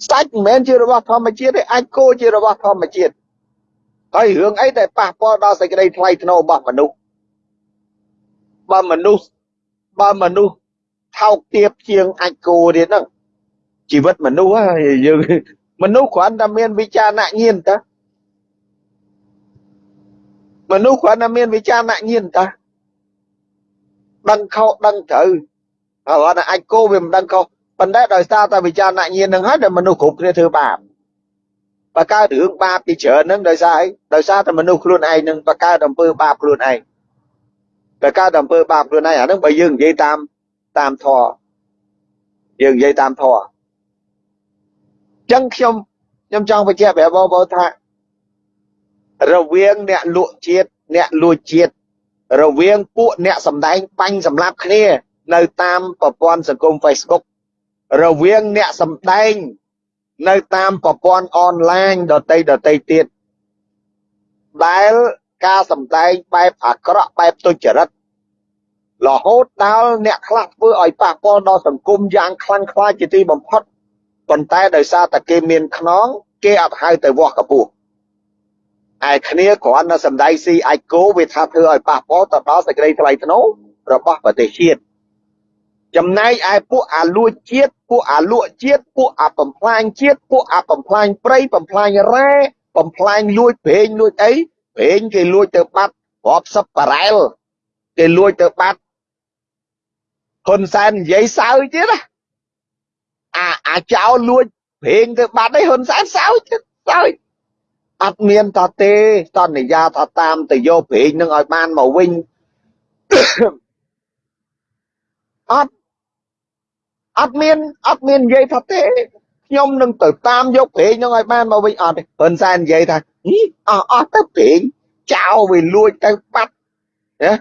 សាច់មិនមែនជារបស់ធម្មជាតិទេអាចគោជារបស់ធម្មជាតិហើយរឿងអីដែលប៉ះពាល់ដល់សេចក្តីថ្លៃថ្នូររបស់មនុស្សបើមនុស្សបើមនុស្សថោកទាបជាងអាចគោទៀតហ្នឹងជីវិតមនុស្សយើងមនុស្សគ្រាន់តែមានវិចារណញាណតាមនុស្សគ្រាន់តែមានវិចារណញាណតា ដឹងខុសដឹងត្រូវហើយគាត់អាចគោវាមិនដឹងខុសប៉ុន្តែដោយសារតែវិចារណញាណនឹងហើយដែលមនុស្សគ្រប់គ្នាធ្វើបាបបើកើតរឿងបាបពីច្រើនហ្នឹងដោយសារអីដោយសារតែមនុស្សខ្លួនឯងនឹងបកើតអំពើបាបខ្លួនឯងបើកើតអំពើបាបខ្លួនឯងអាហ្នឹងបើយើងនិយាយតាមតាមធម៌យើងនិយាយតាមធម៌ចឹងខ្ញុំខ្ញុំចង់បញ្ជាក់ប្រាប់បងប្អូនថារវាងអ្នកលក់ជាតិអ្នកលួចជាតិ រវាងពួកអ្នកសម្ដែងបាញ់សម្លាប់គ្នានៅតាមប្រព័ន្ធសង្គម Facebook រវាងអ្នកសម្ដែងនៅតាមប្រព័ន្ធអនឡាញដតីដតីទៀតដែលការសម្ដែងបែបអាក្រក់បែបទុច្ចរិតរហូតដល់អ្នកខ្លះធ្វើឲ្យប៉ះពាល់ដល់សង្គមយ៉ាងខ្លាំងខ្លាជាទីបំផុតប៉ុន្តែដោយសារតែគេមានខ្នង គេអត់ហៅទៅវាស់កពស់ ឯគ្នាគ្រាន់តែសម្ដែងស៊ីអាចគោវាថាធ្វើឲ្យប៉ះពាល់ទៅដល់សេចក្តីថ្លៃថ្នូររបស់ប្រទេសជាតិចំណែកឯពួកអាលួចជាតិពួកអាលក់ជាតិពួកអាបំផ្លាញជាតិពួកអាបំផ្លាញព្រៃបំផ្លាញរ៉ែបំផ្លាញលួចព្រេងលួចអីព្រេងគេលួចទៅបាត់រាប់សិបបារ៉ែលគេលួចទៅបាត់ហ៊ុនសែននិយាយសើចទៀតណាអាអាចោលលួចព្រេងទៅបាត់ឯហ៊ុនសែនសើចសើច អត់មានតទេសន្យាថាតាមទៅយកព្រេងនឹងឲ្យបានមកវិញអត់អត់មានអត់មាននិយាយថាទេខ្ញុំនឹងទៅតាមយកព្រេងនឹងឲ្យបានមកវិញអត់ទេហ៊ុនសែននិយាយថាអស់អស់ទៅព្រេងចោលវាលួចទៅបាត់ណា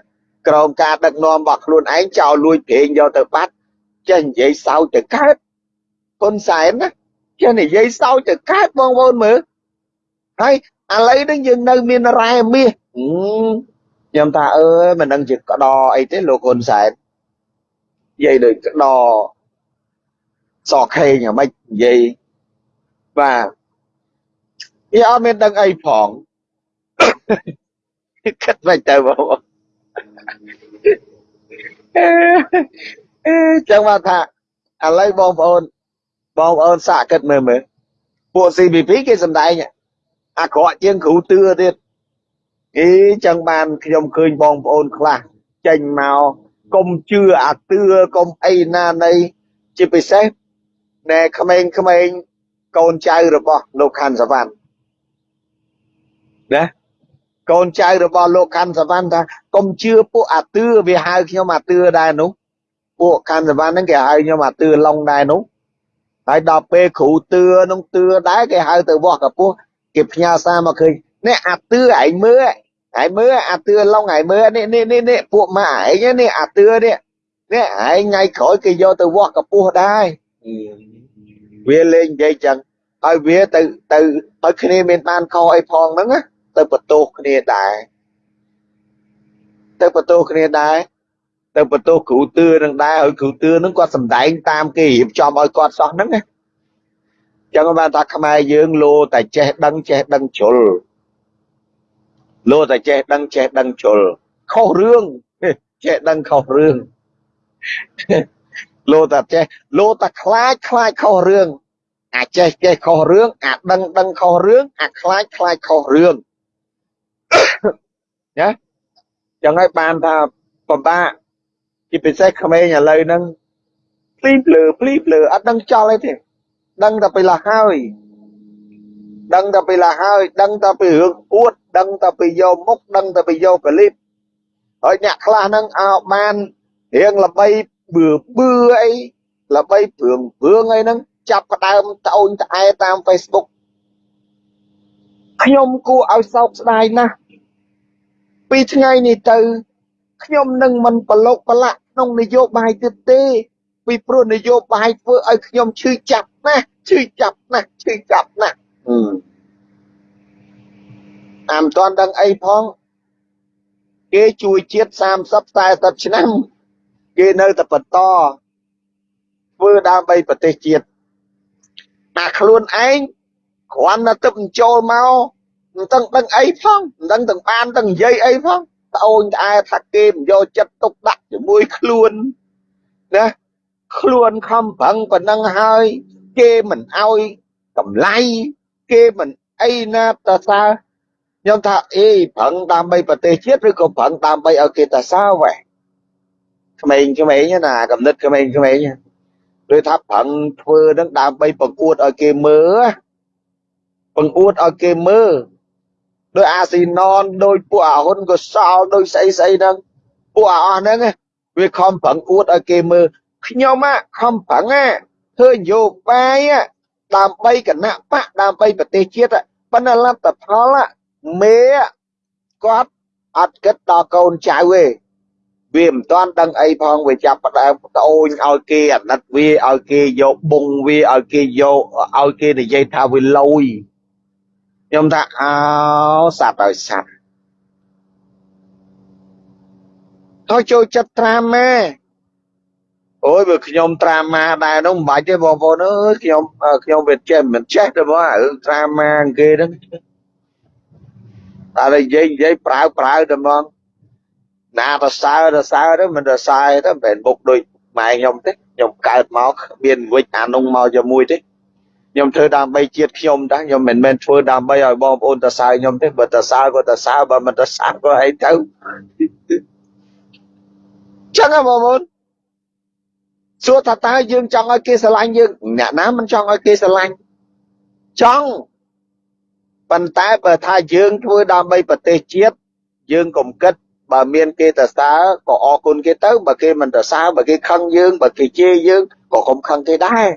ក្រោមការដឹកនាំរបស់ខ្លួនឯងចោលលួចព្រេងយកទៅបាត់ចេះនិយាយសោចទៅកើតហ៊ុនសែនណាចេះនិយាយសោចទៅកើតបងប្អូនមើល ហើយឥឡូវនេះយើងនៅមានរ៉ែមាសខ្ញុំថាអើយមិនដឹងជាក្តរអីទេលោកហ៊ុនសែននិយាយដូចក្តរសខេងអាម៉េចនិយាយបាទវាអត់មានដឹងអីផងគិតមិនទៅបងអឺចឹងមកថាឥឡូវបងប្អូនបងប្អូនសាកគិតមើលមើលពួក CPP គេសំដែង អាក្រក់ជាងគ្រូទឿទៀតអីចឹងបានខ្ញុំឃើញបងប្អូនខ្លះចេញមកកុំជឿអាទឿកុំអីណានៃជាពិសេសណែក្មេងក្មេងកូនចៅរបស់លោកខាន់សវណ្ណណាកូនចៅរបស់លោកខាន់សវណ្ណថាកុំជឿពួកអាទឿវាហៅខ្ញុំអាទឿដែរនោះពួកខាន់សវណ្ណហ្នឹងគេហៅខ្ញុំអាទឿឡុងដែរនោះហើយដល់ពេលគ្រូទឿនោះទឿដែរគេហៅទៅវោះកពោះ គេផ្ញើសារមកឃើញនេះអាទឿឯងមើលឯងមើលអាទឿឡុងឯងមើលនេះនេះនេះនេះពួកម៉ាឯងនេះអាទឿនេះនេះឯងថ្ងៃក្រោយគេយកទៅវោះកពោះដែរវាលេងនិយាយចឹងហើយវាទៅទៅហើយគ្នាមានបានខុសអីផងហ្នឹងណាទៅបន្ទោសគ្នាដែរទៅបន្ទោសគ្នាដែរទៅបន្ទោសគ្រូទឿនឹងដែរហើយគ្រូទឿនឹងគាត់សំដែងតាមគេរៀបចំឲ្យគាត់សោះហ្នឹងណា ចឹងបានថាខ្មែរយើងលោតែចេះដឹងចេះដឹងជ្រុលលោតែចេះដឹងចេះដឹងជ្រុលខុសរឿងចេះដឹងខុសរឿងលោតែចេះលោតែខ្លាចខ្លាចខុសរឿងអាចេះចេះខុសរឿងអាដឹងដឹងខុសរឿងអាខ្លាចខ្លាចខុសរឿងណាចឹងហើយបានថាពិបាកជាពិសេសក្មេងឥឡូវហ្នឹងភ្លីភ្លឺភ្លីភ្លឺអត់ដឹងចោលអីទេ ដឹងតែពីឡាហើយដឹងតែពីឡាហើយ ដឹងតែពីរឿងអួត ដឹងតែពីយកមុខដឹងតែពីយកកលិបហើយអ្នកខ្លះហ្នឹងអោបានរៀងល្បីបឺបឺអីល្បីព្រឿងព្រឿងអីហ្នឹងចាប់ផ្ដើមត្អូញត្អែតាម Facebook ខ្ញុំគួរឲ្យសោកស្ដាយណាស់ពីថ្ងៃនេះទៅខ្ញុំនឹងមិនប្រឡូកប្រឡាក់ក្នុងនយោបាយទៀតទេ ពីព្រោះនយោបាយធ្វើឲ្យខ្ញុំឈឺចាប់ ណាស់ឈឺចាប់ណាស់ឈឺចាប់ណាស់អាមតាន់ដឹងអីផងគេជួយជាតិ30 40ឆ្នាំគេនៅតែបន្តធ្វើដើម្បីប្រទេសជាតិអាខ្លួនឯងគ្រាន់តែទឹកចូលមកមិនដឹងដឹងអីផងមិនដឹងទាំងបានទាំងនិយាយអីផងត្អូញត្អែថាគេមិនយកចិត្តទុកដាក់ជាមួយខ្លួនណាខ្លួនខំប្រឹងប៉ុណ្ណឹងហើយ គេមិនអោយតម្លៃគេមិនអីណាតសើខ្ញុំថាអេប្រឹងដើម្បីប្រទេសជាតិឬក៏ប្រឹងដើម្បីឲ្យគេតសើវ៉េក្មេងក្មេងណាកំណត់ក្មេងក្មេងឬថាប្រឹងធ្វើនឹងដើម្បីបង្អួតឲ្យគេមើលបង្អួតឲ្យគេមើលដោយអាស៊ីណនដោយពួកអាហ៊ុនកសលដោយស្អីស្អីហ្នឹងពួកអាអស់ហ្នឹងវាខំប្រឹងអួតឲ្យគេមើលខ្ញុំខំប្រឹង ធ្វើនយោបាយដើម្បីគណៈបកដើម្បីប្រទេសជាតិប៉ុន្តែលទ្ធផលមេគាត់អត់គិតដល់កូនចៅទេវាមិនទាន់ដឹងអីផងវាចាប់ផ្ដើមប្អូនឲ្យគេអាណិតវាឲ្យគេយកបងវាឲ្យគេយកឲ្យគេនិយាយថាវាលយខ្ញុំថាអោសត្វឲ្យសត្វទៅចូលចិត្តត្រាម៉ែ អូយបើខ្ញុំត្រាម៉ាដែរនោះមិនបាច់ទេបងប្អូនអើយខ្ញុំខ្ញុំវាចេះមិនចេះទេបងរឿងត្រាម៉ាគេហ្នឹងតែនិយាយនិយាយប្រើប្រើតែហ្មងណាទៅសើទៅសើទៅមិនទៅសើទៅមិនមែនមុខដូចម៉ែខ្ញុំទេខ្ញុំកើតមកមានវិច្ចអានោះមកជាមួយទេខ្ញុំធ្វើដើម្បីជាតិខ្ញុំតាខ្ញុំមិនមែនធ្វើដើម្បីឲ្យបងប្អូនទៅសើខ្ញុំទេបើទៅសើក៏ទៅសើបើមិនទៅសើក៏អីទៅចឹងហ៎បងប្អូន សួរថាតើយើងចង់ឲ្យគេស្រឡាញ់យើងអ្នកណាមិនចង់ឲ្យគេស្រឡាញ់ចង់ប៉ុន្តែបើថាយើងធ្វើដើម្បីប្រទេសជាតិយើងកុំគិតបើមានគេទៅសើក៏អរគុណគេទៅបើគេមិនទៅសើបើគេខឹងយើងបើគេជេរយើងក៏កុំខឹងគេដែរ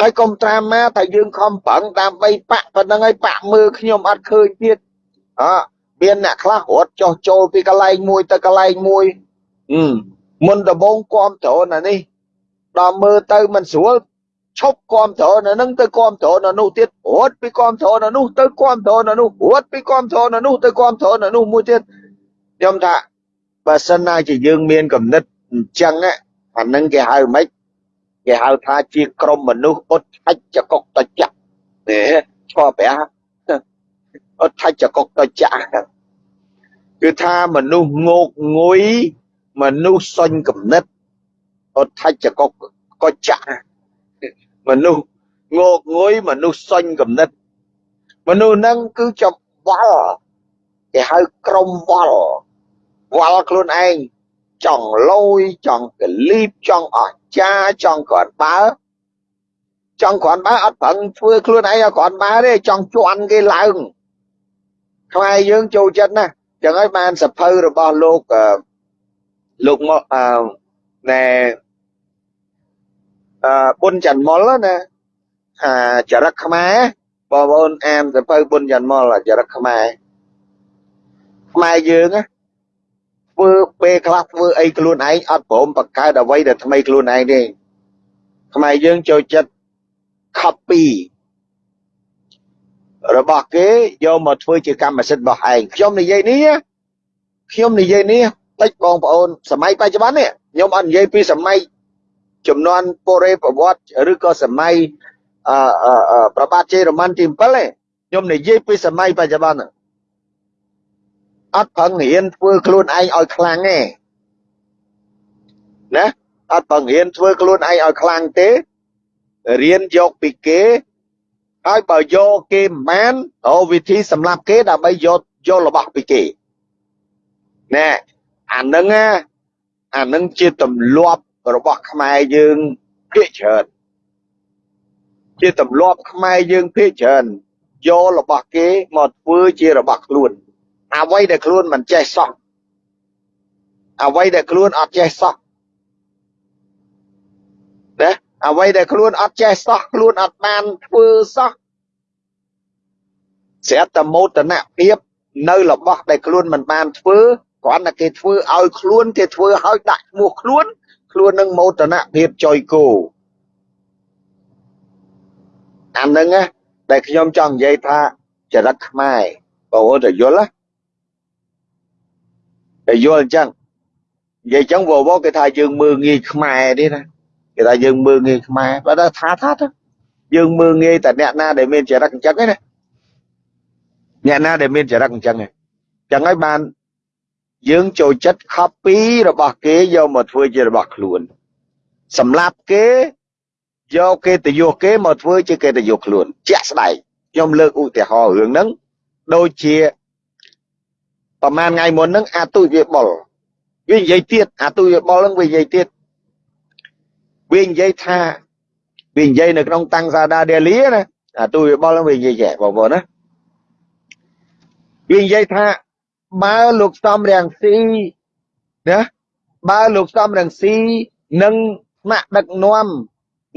ហើយកុំត្រាម៉ាថាយើងខំប្រឹងដើម្បីបាក់ប៉ុណ្្នឹងហើយបាក់មើលខ្ញុំអត់ឃើញទៀតអមានអ្នកខ្លះរត់ចោះចូលពីកន្លែងមួយទៅកន្លែងមួយ មុនដំបងគ្រប់ត្រណានេះដល់មើលទៅមិនស្រួលឈប់គ្រប់ត្រនៅនឹងទៅគ្រប់ត្រនៅនោះទៀតរត់ពីគ្រប់ត្រនៅនោះទៅគ្រប់ត្រនៅនោះរត់ពីគ្រប់ត្រនៅនោះទៅគ្រប់ត្រនៅនោះមួយទៀតខ្ញុំថាបើសិនណាជាយើងមានគំនិតអញ្ចឹងអានឹងគេហៅម៉េចគេហៅថាជាក្រុមមនុស្សអត់ឆាច់ចកុកតចាក់ទេឈរប្រាអត់ថាច់ចកុកតចាស់គឺថាមនុស្សងោកងុយ មនុស្សសុញកំណត់អត់ថាច់ចកុកកចាស់មនុស្សងោកងុយមនុស្សសុញកំណត់មនុស្សហ្នឹងគឺចំវល់គេហៅក្រុមវល់វល់ខ្លួនឯងចង់លយចង់កលីបចង់អស្ចារចង់ក្រាន់បើចង់ក្រាន់បើអត់ប្រឹងធ្វើខ្លួនឯងឲ្យក្រាន់បើទេចង់ជន់គេឡើងខ្មែរយើងចូលចិត្តណាចឹងហើយបានសភៅរបស់លោក លោកមកអឺណែអឺប៊ុនច័ន្ទមុលណាអាចរិតខ្មែរបងប្អូនអានសភៅប៊ុនច័ន្ទមុលចរិតខ្មែរខ្មែរយើងណាធ្វើពេលខ្លះធ្វើអីខ្លួនឯងអត់ព្រមបង្កើតអ្វីដែលថ្មីខ្លួនឯងទេខ្មែរយើងចូលចិត្ត copy របស់គេយកមកធ្វើជាកម្មសិទ្ធិរបស់ឯងខ្ញុំនិយាយនេះខ្ញុំនិយាយនេះ តិចបងប្អូនសម័យបច្ចុប្បន្ននេះខ្ញុំអត់និយាយពីសម័យចំនួនពរេប្រវត្តិឬក៏សម័យអឺប្របាទជ័យរ៉ូម៉ាន់ទី7ទេខ្ញុំនិយាយពីសម័យបច្ចុប្បន្នអត់ប្រឹងរៀនធ្វើខ្លួនឯងឲ្យខ្លាំងទេណាអត់ប្រឹងរៀនធ្វើខ្លួនឯងឲ្យខ្លាំងទេរៀនយកពីគេហើយបើយកគេមិនបានអូវិធីសម្រាប់គេដើម្បីយកយករបស់ពីគេណែ អានឹងអានឹងជាទម្លាប់របស់ខ្មែរយើងភាគច្រើនជាទម្លាប់ខ្មែរយើងភាគច្រើនយករបស់គេមកធ្វើជារបស់ខ្លួន អ្វីដែលខ្លួនមិនចេះសោះអ្វីដែលខ្លួនអត់ចេះសោះណាអ្វីដែលខ្លួនអត់ចេះសោះខ្លួនអត់បានធ្វើសោះស្រាប់តែមោទនភាពនៅរបស់ដែលខ្លួនមិនបានធ្វើ គ្រាន់តែគេធ្វើឲ្យខ្លួនគេធ្វើឲ្យដាក់ឈ្មោះខ្លួន ខ្លួននឹងមោទនភាពចុយគោអានឹងដែលខ្ញុំចង់និយាយថាចរិតខ្មែរបងប្អូនទៅយល់តែយល់អញ្ចឹងនិយាយអញ្ចឹងវវគេថាយើងមើងងាយខ្មែរទេណាគេថាយើងមើងងាយខ្មែរបើថាថាទៅយើងមើងងាយតែអ្នកណាដែលមានចរិតអញ្ចឹងទេណាអ្នកណាដែលមានចរិតអញ្ចឹងអញ្ចឹងហើយបាន យើងចូលចិត្ត copy របស់គេយកមកធ្វើជារបស់ខ្លួន សម្រាប់គេយកគេទៅយកគេមកធ្វើជាគេទៅយកខ្លួនជាក់ស្ដែងខ្ញុំលើកឧទាហរណ៍រឿងហ្នឹងដូចជាប្រហែលថ្ងៃមុនហ្នឹងអាទុយវាបុលវានិយាយទៀតអាទុយវាបុលហ្នឹងវានិយាយទៀតវានិយាយថាវានិយាយនៅក្នុងតាំងសាដាដេលីណាអាទុយវាបុលហ្នឹងវានិយាយចេះបងប្អូនណាវានិយាយថា បើលោកសំរាំងស៊ីណាបើលោកសំរាំងស៊ីនឹងថ្នាក់ដឹកនាំ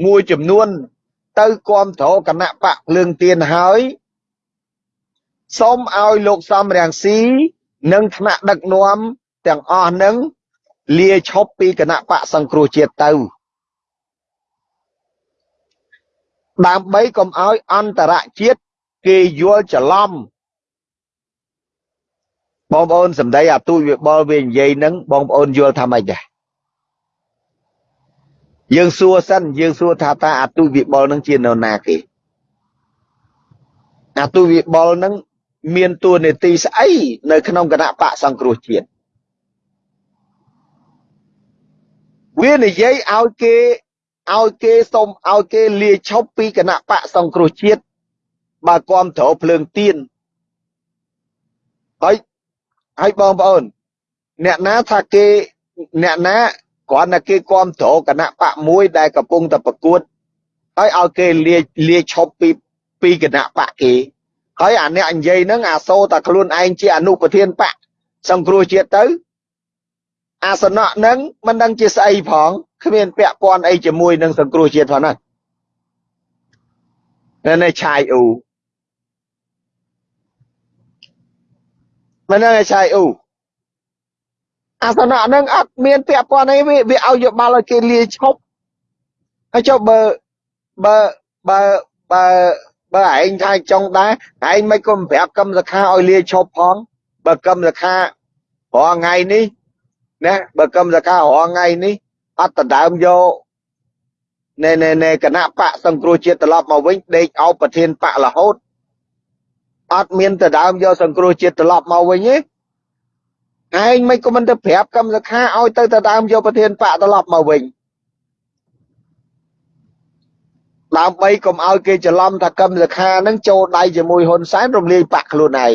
មួយចំនួន ទៅគ្រប់គ្រងគណៈបកភ្លើងទៀនហើយសូមឲ្យលោកសំរាំងស៊ីនិងថ្នាក់ដឹកនាំទាំងអស់នឹងលាឈប់ពីគណៈបកសង្គ្រោះជាតិទៅដើម្បីកុំឲ្យអន្តរជាតិគេយល់ច្រឡំ បងប្អូនសម្ដីអាទូចវាបលវានិយាយនឹងបងប្អូនយល់ថាម៉េចដែរយើងសួរសិនយើងសួរថាតើអាទូចវិបុលនឹងជានរណាគេអាទូចវិបុលនឹងមានតួនាទីស្អីនៅក្នុងគណៈបកសង្គ្រោះជាតិវានិយាយឲ្យគេឲ្យគេសុំឲ្យគេលាឈប់ពីគណៈបកសង្គ្រោះជាតិបើគ្រប់ត្រភ្លើងទៀនហើយ ហើយបងប្អូន អ្នកណាថាគេអ្នកណាគ្រាន់តែគេគ្រប់ត្រគណៈបកមួយដែលកំពុងតែប្រកួតហើយឲ្យគេលាលាឈប់ពីពីគណៈបកគេហើយអាអ្នកនិយាយហ្នឹងអាសូតែខ្លួនឯងជាអនុប្រធានបកសង្គ្រោះជាតិទៅអាសនៈហ្នឹងមិនដឹងជាស្អីផងគ្មានពាក់ព័ន្ធអីជាមួយនឹងសង្គ្រោះជាតិផងណានៅឆាយអ៊ូ មិនដឹងឆាយអ៊ូអាសនៈហ្នឹងអត់មានពាក់ព័ន្ធអីវាវាឲ្យយោបល់ឲ្យគេលាឈប់ហើយចុះបើបើបើបើបើឯងថាចង់ដែរឯងមិនក៏ប្រាប់កម្មសខាឲ្យលាឈប់ផងបើកម្មសខារងថ្ងៃនេះណាបើកម្មសខារងថ្ងៃនេះអត់ដដើមយកណែណែណែគណៈបកសង្គ្រោះជាតិត្រឡប់មកវិញដេកអោបប្រធានបករហូត អត់មានទៅដើមយកសង្គ្រោះជាតិត្រឡប់មកវិញទេឯងមិនក៏មិនទៅប្រាប់កម្មសខាឲ្យទៅទៅដើមយកប្រធានបកត្រឡប់មកវិញដើម្បីកុំឲ្យគេច្រឡំថាកម្មសខានឹងចូលដៃជាមួយហ៊ុនសែនរំលាយបកខ្លួនឯង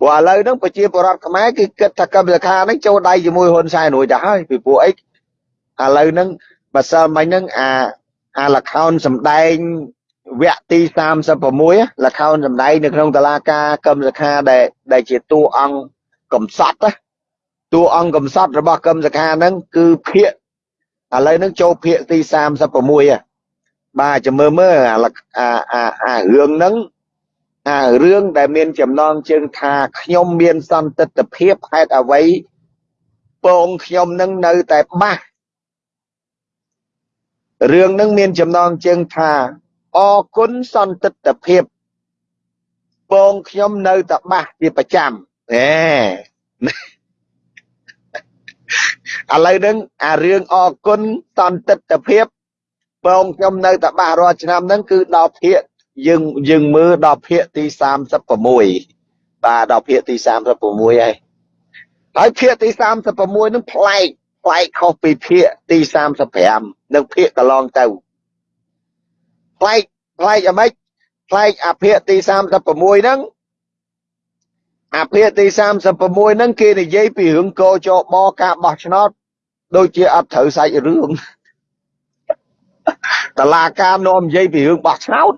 ព្រោះឥឡូវហ្នឹងប្រជាពលរដ្ឋខ្មែរគឺគិតថាកម្មសខាហ្នឹងចូលដៃជាមួយហ៊ុនសែនរួចទៅហើយពីព្រោះអីឥឡូវហ្នឹងបើសិលមិញហ្នឹងអាអាលខោនសំដែង វគ្គទី36លខោនសំដែងនៅក្នុងតឡាការកម្មសខាដែលដែលជាតួអង្គកំសត់ណាតួអង្គកំសត់របស់កម្មសខាហ្នឹងគឺភាកឥឡូវហ្នឹងចូលភាកទី36បាទចាំមើលមើលអាអាអារឿងហ្នឹងអារឿងដែលមានចំណងជើងថាខ្ញុំមានសន្តិទ្ធភាពហេតុអ្វីពងខ្ញុំនឹងនៅតែបាសរឿងនឹងមានចំណងជើងថា អរគុណសន្តិទ្ធភាពពងខ្ញុំនៅតែបាសជាប្រចាំអេឥឡូវហ្នឹងអារឿងអរគុណសន្តិទ្ធភាពពងខ្ញុំនៅតែបាសរាល់ឆ្នាំហ្នឹងគឺដល់ភាកយើងយើងមើលដល់ភាគទី36បាទដល់ភាគទី36ហើយហើយភាគទី36នឹងប្លែកប្លែកខុសពីភាគទី35និងភាគកន្លងទៅ ប្លែកប្លែកអ្មេចប្លែកអាភាគទី36ហ្នឹងអាភាគទី36ហ្នឹងគេនិយាយពីរឿងកោចបការបោះឆ្នោតដូចជាអត់ត្រូវសាច់រឿងតឡាការនាំនិយាយពីរឿងបោះឆ្នោត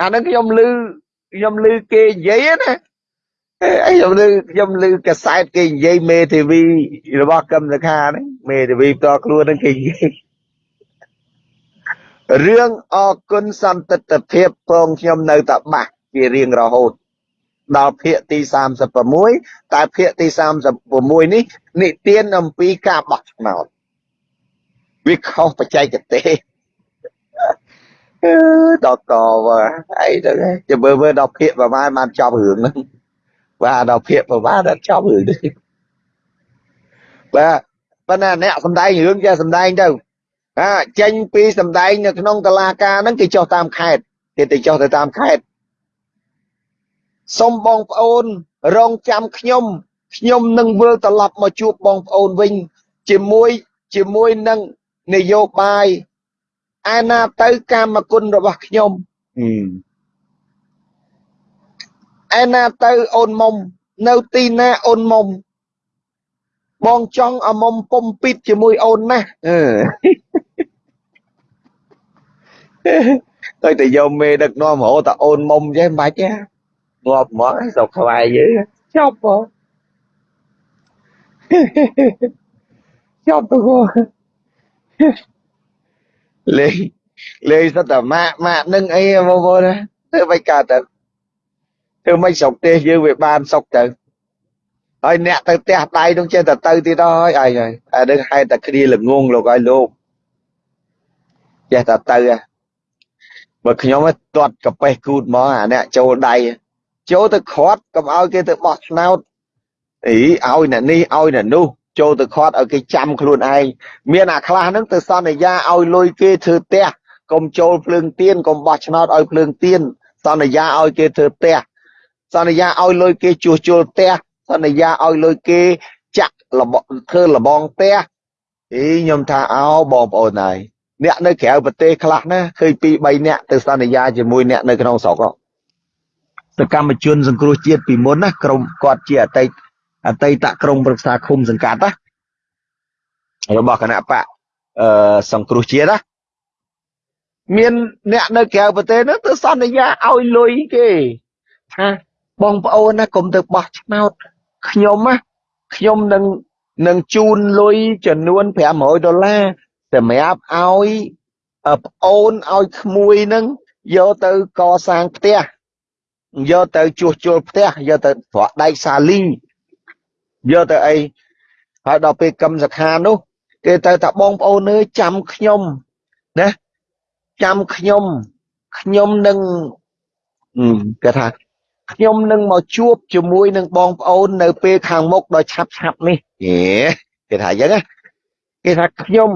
អាហ្នឹងខ្ញុំលឺខ្ញុំលឺគេនិយាយណាអីខ្ញុំលឺខ្ញុំលឺកសែតគេនិយាយមេធាវីរបស់កឹមសខាហ្នឹងមេធាវីផ្ទាល់ខ្លួនហ្នឹងគេនិយាយ រឿងអគុណសន្តិទ្ធភាពពងខ្ញុំនៅតែបាក់ជារៀងរហូតដល់ភាគទី36តែភាគទី36នេះនិទានអំពីការបោះឆ្នោតវាខុសបច្ចេកទេសដល់កវើអីទៅចាំមើលមើលដល់ភាកប្រហែលបានចប់រឿងហ្នឹងបាទដល់ភាកប្រហែលដល់ចប់រឿងនេះបាទប៉ុន្តែអ្នកសំដែងរឿងចេះសំដែងទៅ អាចេញពីសំដែងនៅក្នុងតឡាការហ្នឹងគេចុះតាមខេត្តគេទៅចុះទៅតាមខេត្តសុំបងប្អូនរងចាំខ្ញុំខ្ញុំនឹងវិលត្រឡប់មកជួបបងប្អូនវិញ ជាមួយជាមួយនឹងនយោបាយឯណាទៅកាមគុណរបស់ខ្ញុំឯណាទៅអូនមុំនៅទីណាអូនមុំបងចង់ឲ្យមុំពុំពីតជាមួយអូនណាអឺ ទៅតែយកមេដឹកនាំរហូតតែអូនមុំចេះមិនបាច់ទេងាប់មកស្រុកខ្វាយយើងចប់បងចប់ទៅលេងលេងសត្វតែម៉ាក់ម៉ាក់នឹងអីបងប្អូនណាធ្វើមិនកើតទៅធ្វើមិនស្រុកទេសយើងវាបានសុកទៅហើយអ្នកទៅផ្ទះដៃនឹងចេះតែទៅទៀតហើយអីហើយអានឹងហេតុតែគ្នាល្ងងលោកឲ្យលោកចេះតែទៅ បើខ្ញុំទាត់កាបេះគូតមកអាអ្នកចូលដៃចូលទៅខាត់កុំឲ្យគេទៅបោះឆ្នោតអីឲ្យអ្នកនេះឲ្យអ្នកនោះចូលទៅខាត់ឲ្យគេចាំខ្លួនឯងមានអាខ្លះហ្នឹងទៅសន្យាឲ្យលុយគេធ្វើផ្ទះកុំចូលភ្លើងទៀនកុំបោះឆ្នោតឲ្យភ្លើងទៀនសន្យាឲ្យគេធ្វើផ្ទះសន្យាឲ្យលុយគេជួសជុលផ្ទះសន្យាឲ្យលុយគេចាក់លបធ្វើលបងផ្ទះអីខ្ញុំថាអោបងប្អូនហើយ អ្នកនៅក្រៅប្រទេសខ្លះណាឃើញពី3អ្នកទៅសន្យាជាមួយអ្នកនៅក្នុងស្រុកសកម្មជនសង្គ្រោះជាតិពីមុនណាក្រុមគាត់ជាអតីតអតីតក្រុមប្រឹក្សាឃុំសង្កាត់ណារបស់គណៈបកអឺសង្គ្រោះជាតិណាមានអ្នកនៅក្រៅប្រទេសហ្នឹងទៅសន្យាឲ្យលុយគេថាបងប្អូនណាកុំទៅបោះឆ្នោតខ្ញុំណាខ្ញុំនឹងនឹងជូនលុយចំនួន500ដុល្លារ សម្រាប់ឲ្យប្អូនឲ្យក្មួយនឹងយកទៅកសាងផ្ទះយកទៅជួសជុលផ្ទះយកទៅប្រក់ដែកសាលីយកទៅអីហើយដល់ពេលកឹមសខានោះគេទៅថាបងប្អូនអើយចាំខ្ញុំណាចាំខ្ញុំខ្ញុំនឹងគេថាខ្ញុំនឹងមកជួបជាមួយនឹងបងប្អូននៅពេលខាងមុខដ៏ឆាប់ឆាប់នេះគេថាអញ្ចឹងណាគេថាខ្ញុំ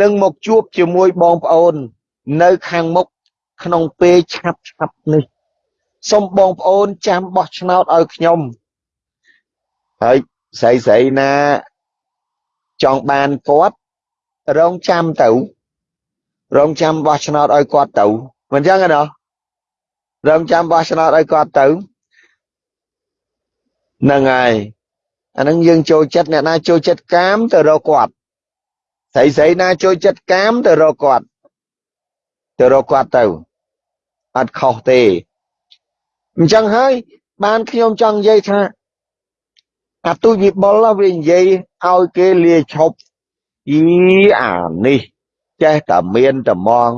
នឹងមកជួបជាមួយបងប្អូន នៅខាងមុខក្នុងពេលឆាប់ឆាប់នេះសូមបងប្អូនចាំបោះឆ្នោតឲ្យខ្ញុំហើយស្រីស្រីណាចង់បានគាត់រងចាំទៅ រងចាំបោះឆ្នោតឲ្យគាត់ទៅមិនចឹងទេណោះរងចាំបោះឆ្នោតឲ្យគាត់ទៅហ្នឹងហើយអាហ្នឹងយើងចូលចិត្តអ្នកណាចូលចិត្តកាមទៅរកគាត់ ស្រីស្រីណាចូលចិត្តកាមទៅរកគាត់ទៅរកគាត់ទៅអត់ខុសទេអញ្ចឹងហើយបានខ្ញុំចង់និយាយថាអាទូចវិបុលវានិយាយឲ្យគេលាឈប់អីអានេះចេះតែមានតែมอง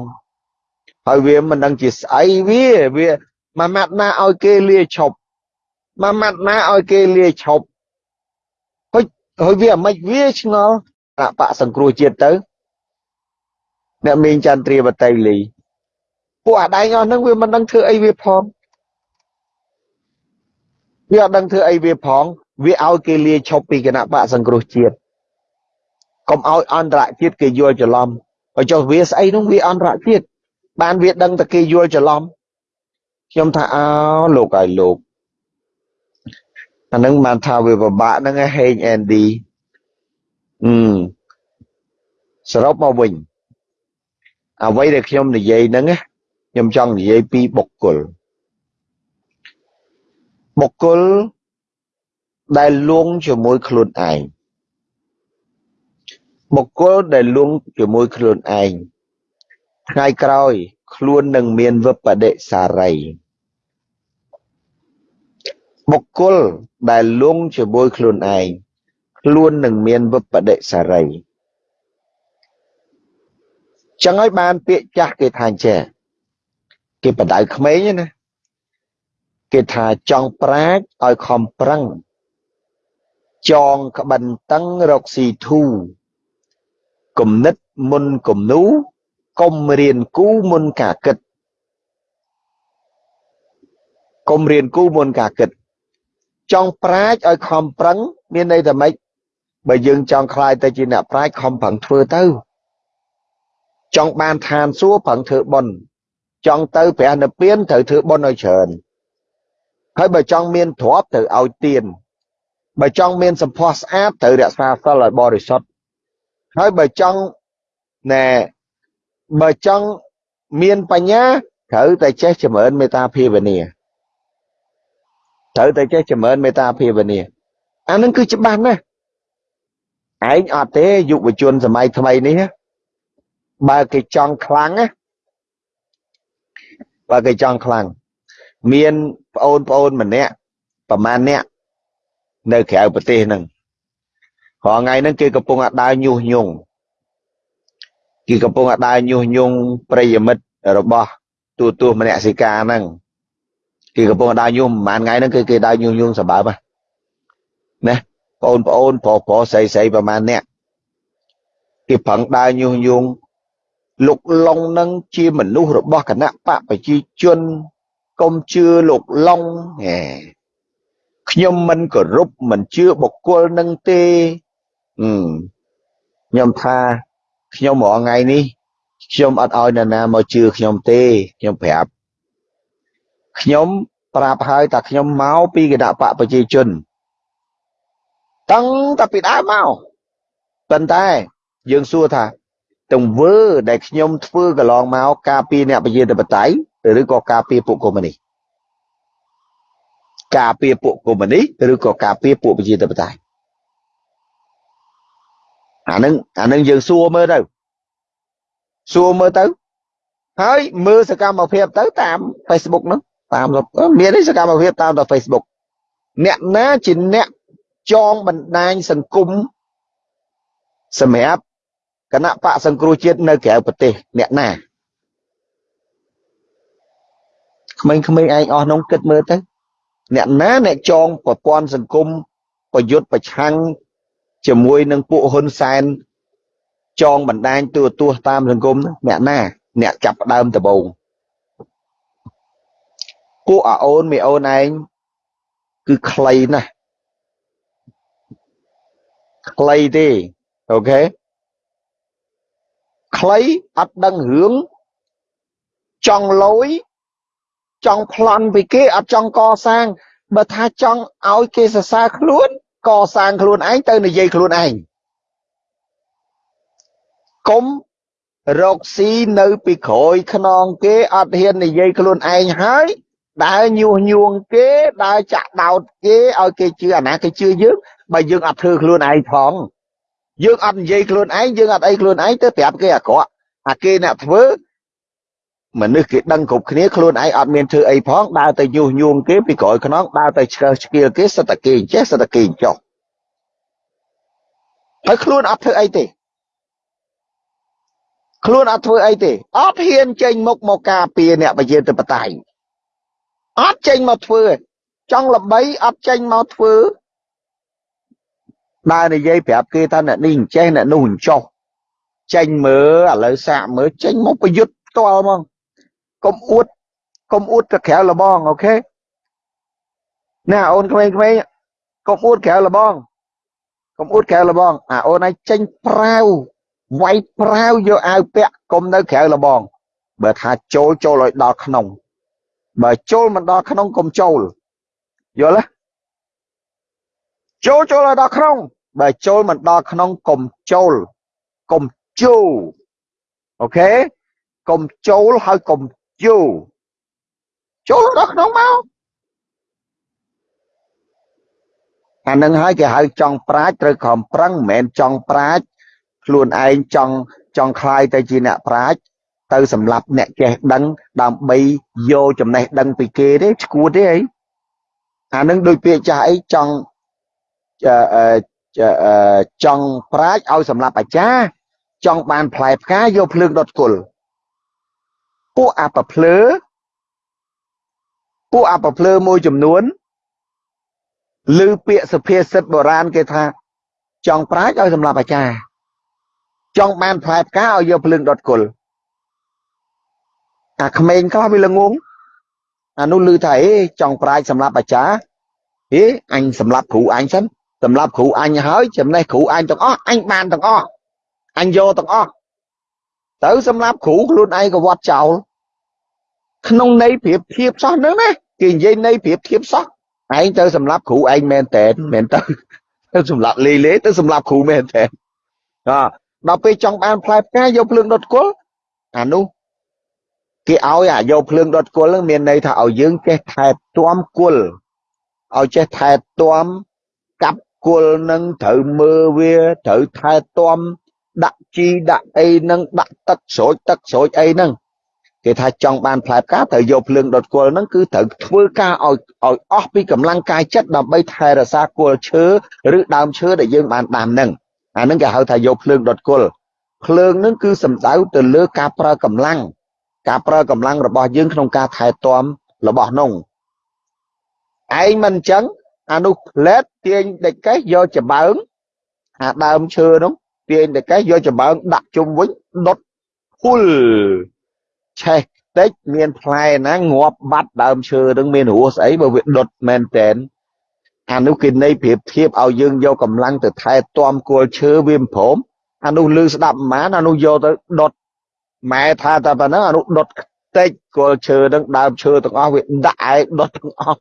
ហើយវាមិនដឹងជាស្អីវាវាមួយម៉ាត់ណាឲ្យគេលាឈប់មួយម៉ាត់ណាឲ្យគេលាឈប់ហើយហើយវាមិនវាឆ្ងល់ អបសង្គ្រោះជាតិទៅអ្នកមីងចន្ទ្រាបតីលីពួកអាដែងអស់ហ្នឹងវាមិនដឹងធ្វើអីវាផងវាអត់ដឹងធ្វើអីវាផង វាឲ្យគេលាឈប់ពីគណៈបកសង្គ្រោះជាតិកុំឲ្យអន្តរជាតិគេយល់ច្រឡំបើចុះវាស្អីនោះវាអន្តរជាតិបានវាដឹងតែគេយល់ច្រឡំខ្ញុំថាអើលោកឲ្យលោកអានឹងបានថាវាពិបាកហ្នឹងហេងអេនឌី អឺសរុបមកវិញអ្វីដែលខ្ញុំនិយាយហ្នឹងខ្ញុំចង់និយាយពីបុគ្គលបុគ្គលដែលលួងជាមួយខ្លួនឯងបុគ្គលដែលលួងជាមួយខ្លួនឯងថ្ងៃក្រោយ ខ្លួននឹងមានវិបដិសារីបុគ្គលដែលលងជាមួយខ្លួនឯង ខ្លួននឹងមានវិបដិសារីចឹងហើយបានពាក្យចាស់គេថាចេះគេបដៅក្មេងណាគេថាចង់ប្រាជ្ញឲ្យខំប្រឹងចងក្បិនតឹងរកស៊ីធូគំនិតមុនគំនូកុំរៀនគូមុនការគិតកុំរៀនគូមុនការគិតចង់ប្រាជ្ញឲ្យខំប្រឹង មានន័យថាម៉េច បើយើងចង់ខ្លាយទៅជាអ្នកប្រាជ្ញខំប្រឹងធ្វើទៅ ចង់បានឋានសួគ៌ប្រឹងធ្វើបុណ្យចង់ទៅព្រះនិព្វានត្រូវធ្វើបុណ្យឲ្យច្រើនហើយបើចង់មានទ្រព្យត្រូវឲ្យទានបើចង់មានសម្ផស្សស្អាតត្រូវរក្សាសិលឲ្យបរិសុទ្ធហើយបើចង់ណែបើចង់មានបញ្ញាត្រូវតែចេះចម្រើនមេត្តាភាវនាត្រូវតែចេះចម្រើនមេត្តាភាវនាអានឹងគឺច្បាស់ណាស់ ឯងអត់ទេយុវជនសម័យថ្មីនេះបើគេចង់ខ្លាំងណាបើគេចង់ខ្លាំងមានប្អូនប្អូនម្នាក់ប្រហែលអ្នកនៅក្រៅប្រទេសហ្នឹងរាល់ថ្ងៃហ្នឹងគេកំពុងអាដើរញុះញង់គេកំពុងអាដើរញុះញង់ប្រិយមិត្តរបស់ទូទួមនសិកាហ្នឹងគេកំពុងដើរញុះប្រហែលថ្ងៃហ្នឹងគឺគេដើរញុះញង់សម្បើមណា បងប្អូនប្រុសប្រុសស្រីស្រីប្រហែលអ្នកគេប្រឹងដើរញុះញង់លោកឡុងនឹងជាមនុស្សរបស់គណៈបកប្រជាជនកុំជឿលោកឡុងហេខ្ញុំមិនគោរពមិនជឿបុគ្គលនឹងទេខ្ញុំថាខ្ញុំរាល់ថ្ងៃនេះខ្ញុំអត់ឲ្យនរណាមកជឿខ្ញុំទេខ្ញុំប្រាប់ខ្ញុំប្រាប់ហើយថាខ្ញុំមកពីគណៈបកប្រជាជន តាំងតែពីដើមមកប៉ុន្តែយើងសួរថាទង្វើដែលខ្ញុំធ្វើកន្លងមកការពារអ្នកប្រជាធិបតេយ្យឬក៏ការពារពួកកុម្មុយនីសការពារពួកកុម្មុយនីសឬក៏ការពារពួកប្រជាធិបតេយ្យអានឹងអានឹងយើងសួរមើលទៅសួរមើលទៅហើយមើលសកម្មភាពទៅតាម Facebook ហ្នឹងតាមមានសកម្មភាពតាមដល់ Facebook អ្នកណាជាអ្នក ចងបណ្ដាញសង្គមសម្រាប់គណៈបកសង្គ្រោះជាតិនៅក្រៅប្រទេសអ្នកណាក្មេងៗឯងអស់នោះគិតមើលទៅអ្នកណាអ្នកចងប្រព័ន្ធសង្គមប្រយុទ្ធប្រឆាំងជាមួយនឹងពួកហ៊ុនសែនចងបណ្ដាញទូទាស់តាមសង្គមអ្នកណា អ្នកចាប់ដើមដំបូងពួកអាអូនមីអូនឯងគឺខ្លីណាស់ ខ្លីទេអូខេខ្លីអត់ដឹងរឿងចង់លយចង់ប្លន់ពីគេអត់ចង់កសាងបើថាចង់ឲ្យគេសរសើរខ្លួនកសាងខ្លួនឯងទៅនិយាយខ្លួនឯងកុំរកស៊ីនៅពីក្រោយខ្នងគេអត់ហ៊ាននិយាយខ្លួនឯងហើយដើរញុះញង់គេដើរចាក់ដោតគេឲ្យគេជឿអាណាគេជឿយើង បើយើងអត់ធ្វើខ្លួនឯងផងយើងអត់និយាយខ្លួនឯងយើងអត់អីខ្លួនឯងទៅប្រាប់គេអាក្រក់អាគេអ្នកធ្វើមនុស្សគេដឹងគ្រប់គ្នាខ្លួនឯងអត់មានធ្វើអីផងដើរទៅញុះញង់គេពីក្រោយខ្នងដើរទៅឆ្កឹះឆ្កៀលគេសិតតែគេចេះសិតតែគេចោះហើយខ្លួនអត់ធ្វើអីទេខ្លួនអត់ធ្វើអីទេអត់ហ៊ានចេញមុខមកការពារអ្នកប្រជាធិបតេយ្យអត់ចេញមកធ្វើចង់ល្បីអត់ចេញមកធ្វើ ដើរនិយាយប្រាប់គេថាអ្នកនេះអញ្ចេះអ្នកនោះអញ្ចោះចេញមើលឥឡូវសាកមើលចេញមកប្រយុទ្ធផ្ទាល់ហ្មងកុំអួតកុំអួតទៅក្រៅលបងអូខេណាអូនក្មេងៗកុំអួតក្រៅលបងកុំអួតក្រៅលបងអាអូនឯងចេញប្រាវវាយប្រាវយកអាវពាក់កុំនៅក្រៅលបង បើថាចូលចូលឲ្យដល់ក្នុង បើចូលមិនដល់ក្នុងកុំចូលយល់ទេ ចូលចូលឲ្យដល់ក្នុងបើចូលមិនដល់ក្នុងកុំចូលកុំចូលអូខេកុំចូលហើយកុំចូលចូលដល់ក្នុងមកអានឹងហើយគេហៅចង់ប្រាជ្ញត្រូវខំប្រឹងមិនមែនចង់ប្រាជ្ញខ្លួនឯងចង់ចង់คลายទៅជាអ្នកប្រាជ្ញទៅសម្រាប់អ្នកចេះដឹងដើម្បីយកចំណេះដឹងពីគេទេឈួតទេអីអានឹងដូចពាក្យចាស់អីចង់ ចង់ប្រាជ្ញឲ្យសម្រាប់អាចារ្យចង់បានផ្លែផ្កាយកភ្លើងដុតគល់ពួកអបភ្លើពួកអបភ្លើមួយចំនួនឬពាក្យសុភាសិតបុរាណគេថាចង់ប្រាជ្ញឲ្យសម្រាប់អាចារ្យចង់បានផ្លែផ្កាឲ្យយកភ្លើងដុតគល់អាក្មេងខ្លះវាល្ងងអានោះឮថាអេចង់ប្រាជ្ញសម្រាប់អាចារ្យហេអញសម្រាប់គ្រូអញសិន សម្រាប់គ្រូអញហើយចំណេះគ្រូអញទាំងអស់អញបានទាំងអស់អញយកទាំងអស់ទៅសម្រាប់គ្រូខ្លួនឯងក៏វត្តចោលក្នុងន័យប្រៀបធៀបសោះហ្នឹងណាគេនិយាយន័យប្រៀបធៀបសោះឯងទៅសម្រាប់គ្រូឯងមែនតែនមែនទៅទៅសម្រាប់លេលេទៅសម្រាប់គ្រូមែនតែនអដល់ពេលចង់បានផ្លែផ្កាយកភ្លើងដុតគល់អានោះគេឲ្យអាយកភ្លើងដុតគល់ហ្នឹងមានន័យថាឲ្យយើងចេះថែទាំគល់ឲ្យចេះថែទាំកាប់ គល់នឹងត្រូវមើលវាត្រូវថែទាំដាក់ជីដាក់អីនឹងដាក់ទឹកស្រូចទឹកស្រូចអីហ្នឹងគេថាចង់បានផ្លែផ្កាត្រូវយកភ្លើងដុតគល់ហ្នឹងគឺត្រូវធ្វើការឲ្យឲ្យអស់ពីកម្លាំងកាយចិត្តដើម្បីថែរក្សាគល់ឈើឬដើមឈើដែលយើងបានដាំហ្នឹងអាហ្នឹងគេហៅថាយកភ្លើងដុតគល់ភ្លើងហ្នឹងគឺសំដៅទៅលើការប្រើកម្លាំងការប្រើកម្លាំងរបស់យើងក្នុងការថែទាំរបស់នោះឯងមិនអញ្ចឹង អានោះផ្លែតទាញដេចកេះយកច្បើងអាដើមឈើនោះទាញដេចកេះយកច្បើងដាក់ជុំវិញដុតភុលឆេះតិចមានផ្លែណាងាប់បាត់ដើមឈើនឹងមានរសស្អីបើវាដុតមែនតែនអានោះគេនៃប្រៀបធៀបឲ្យយើងយកកម្លាំងទៅថែទាំគល់ឈើវាមិនព្រមអានោះលឺស្ដាប់មិនបានអានោះយកទៅដុតម៉ែថាតែប៉ុណ្ណឹងអានោះដុតតិចគល់ឈើនឹងដើមឈើទាំងអស់វាដាក់ឯងដុតទាំងអស់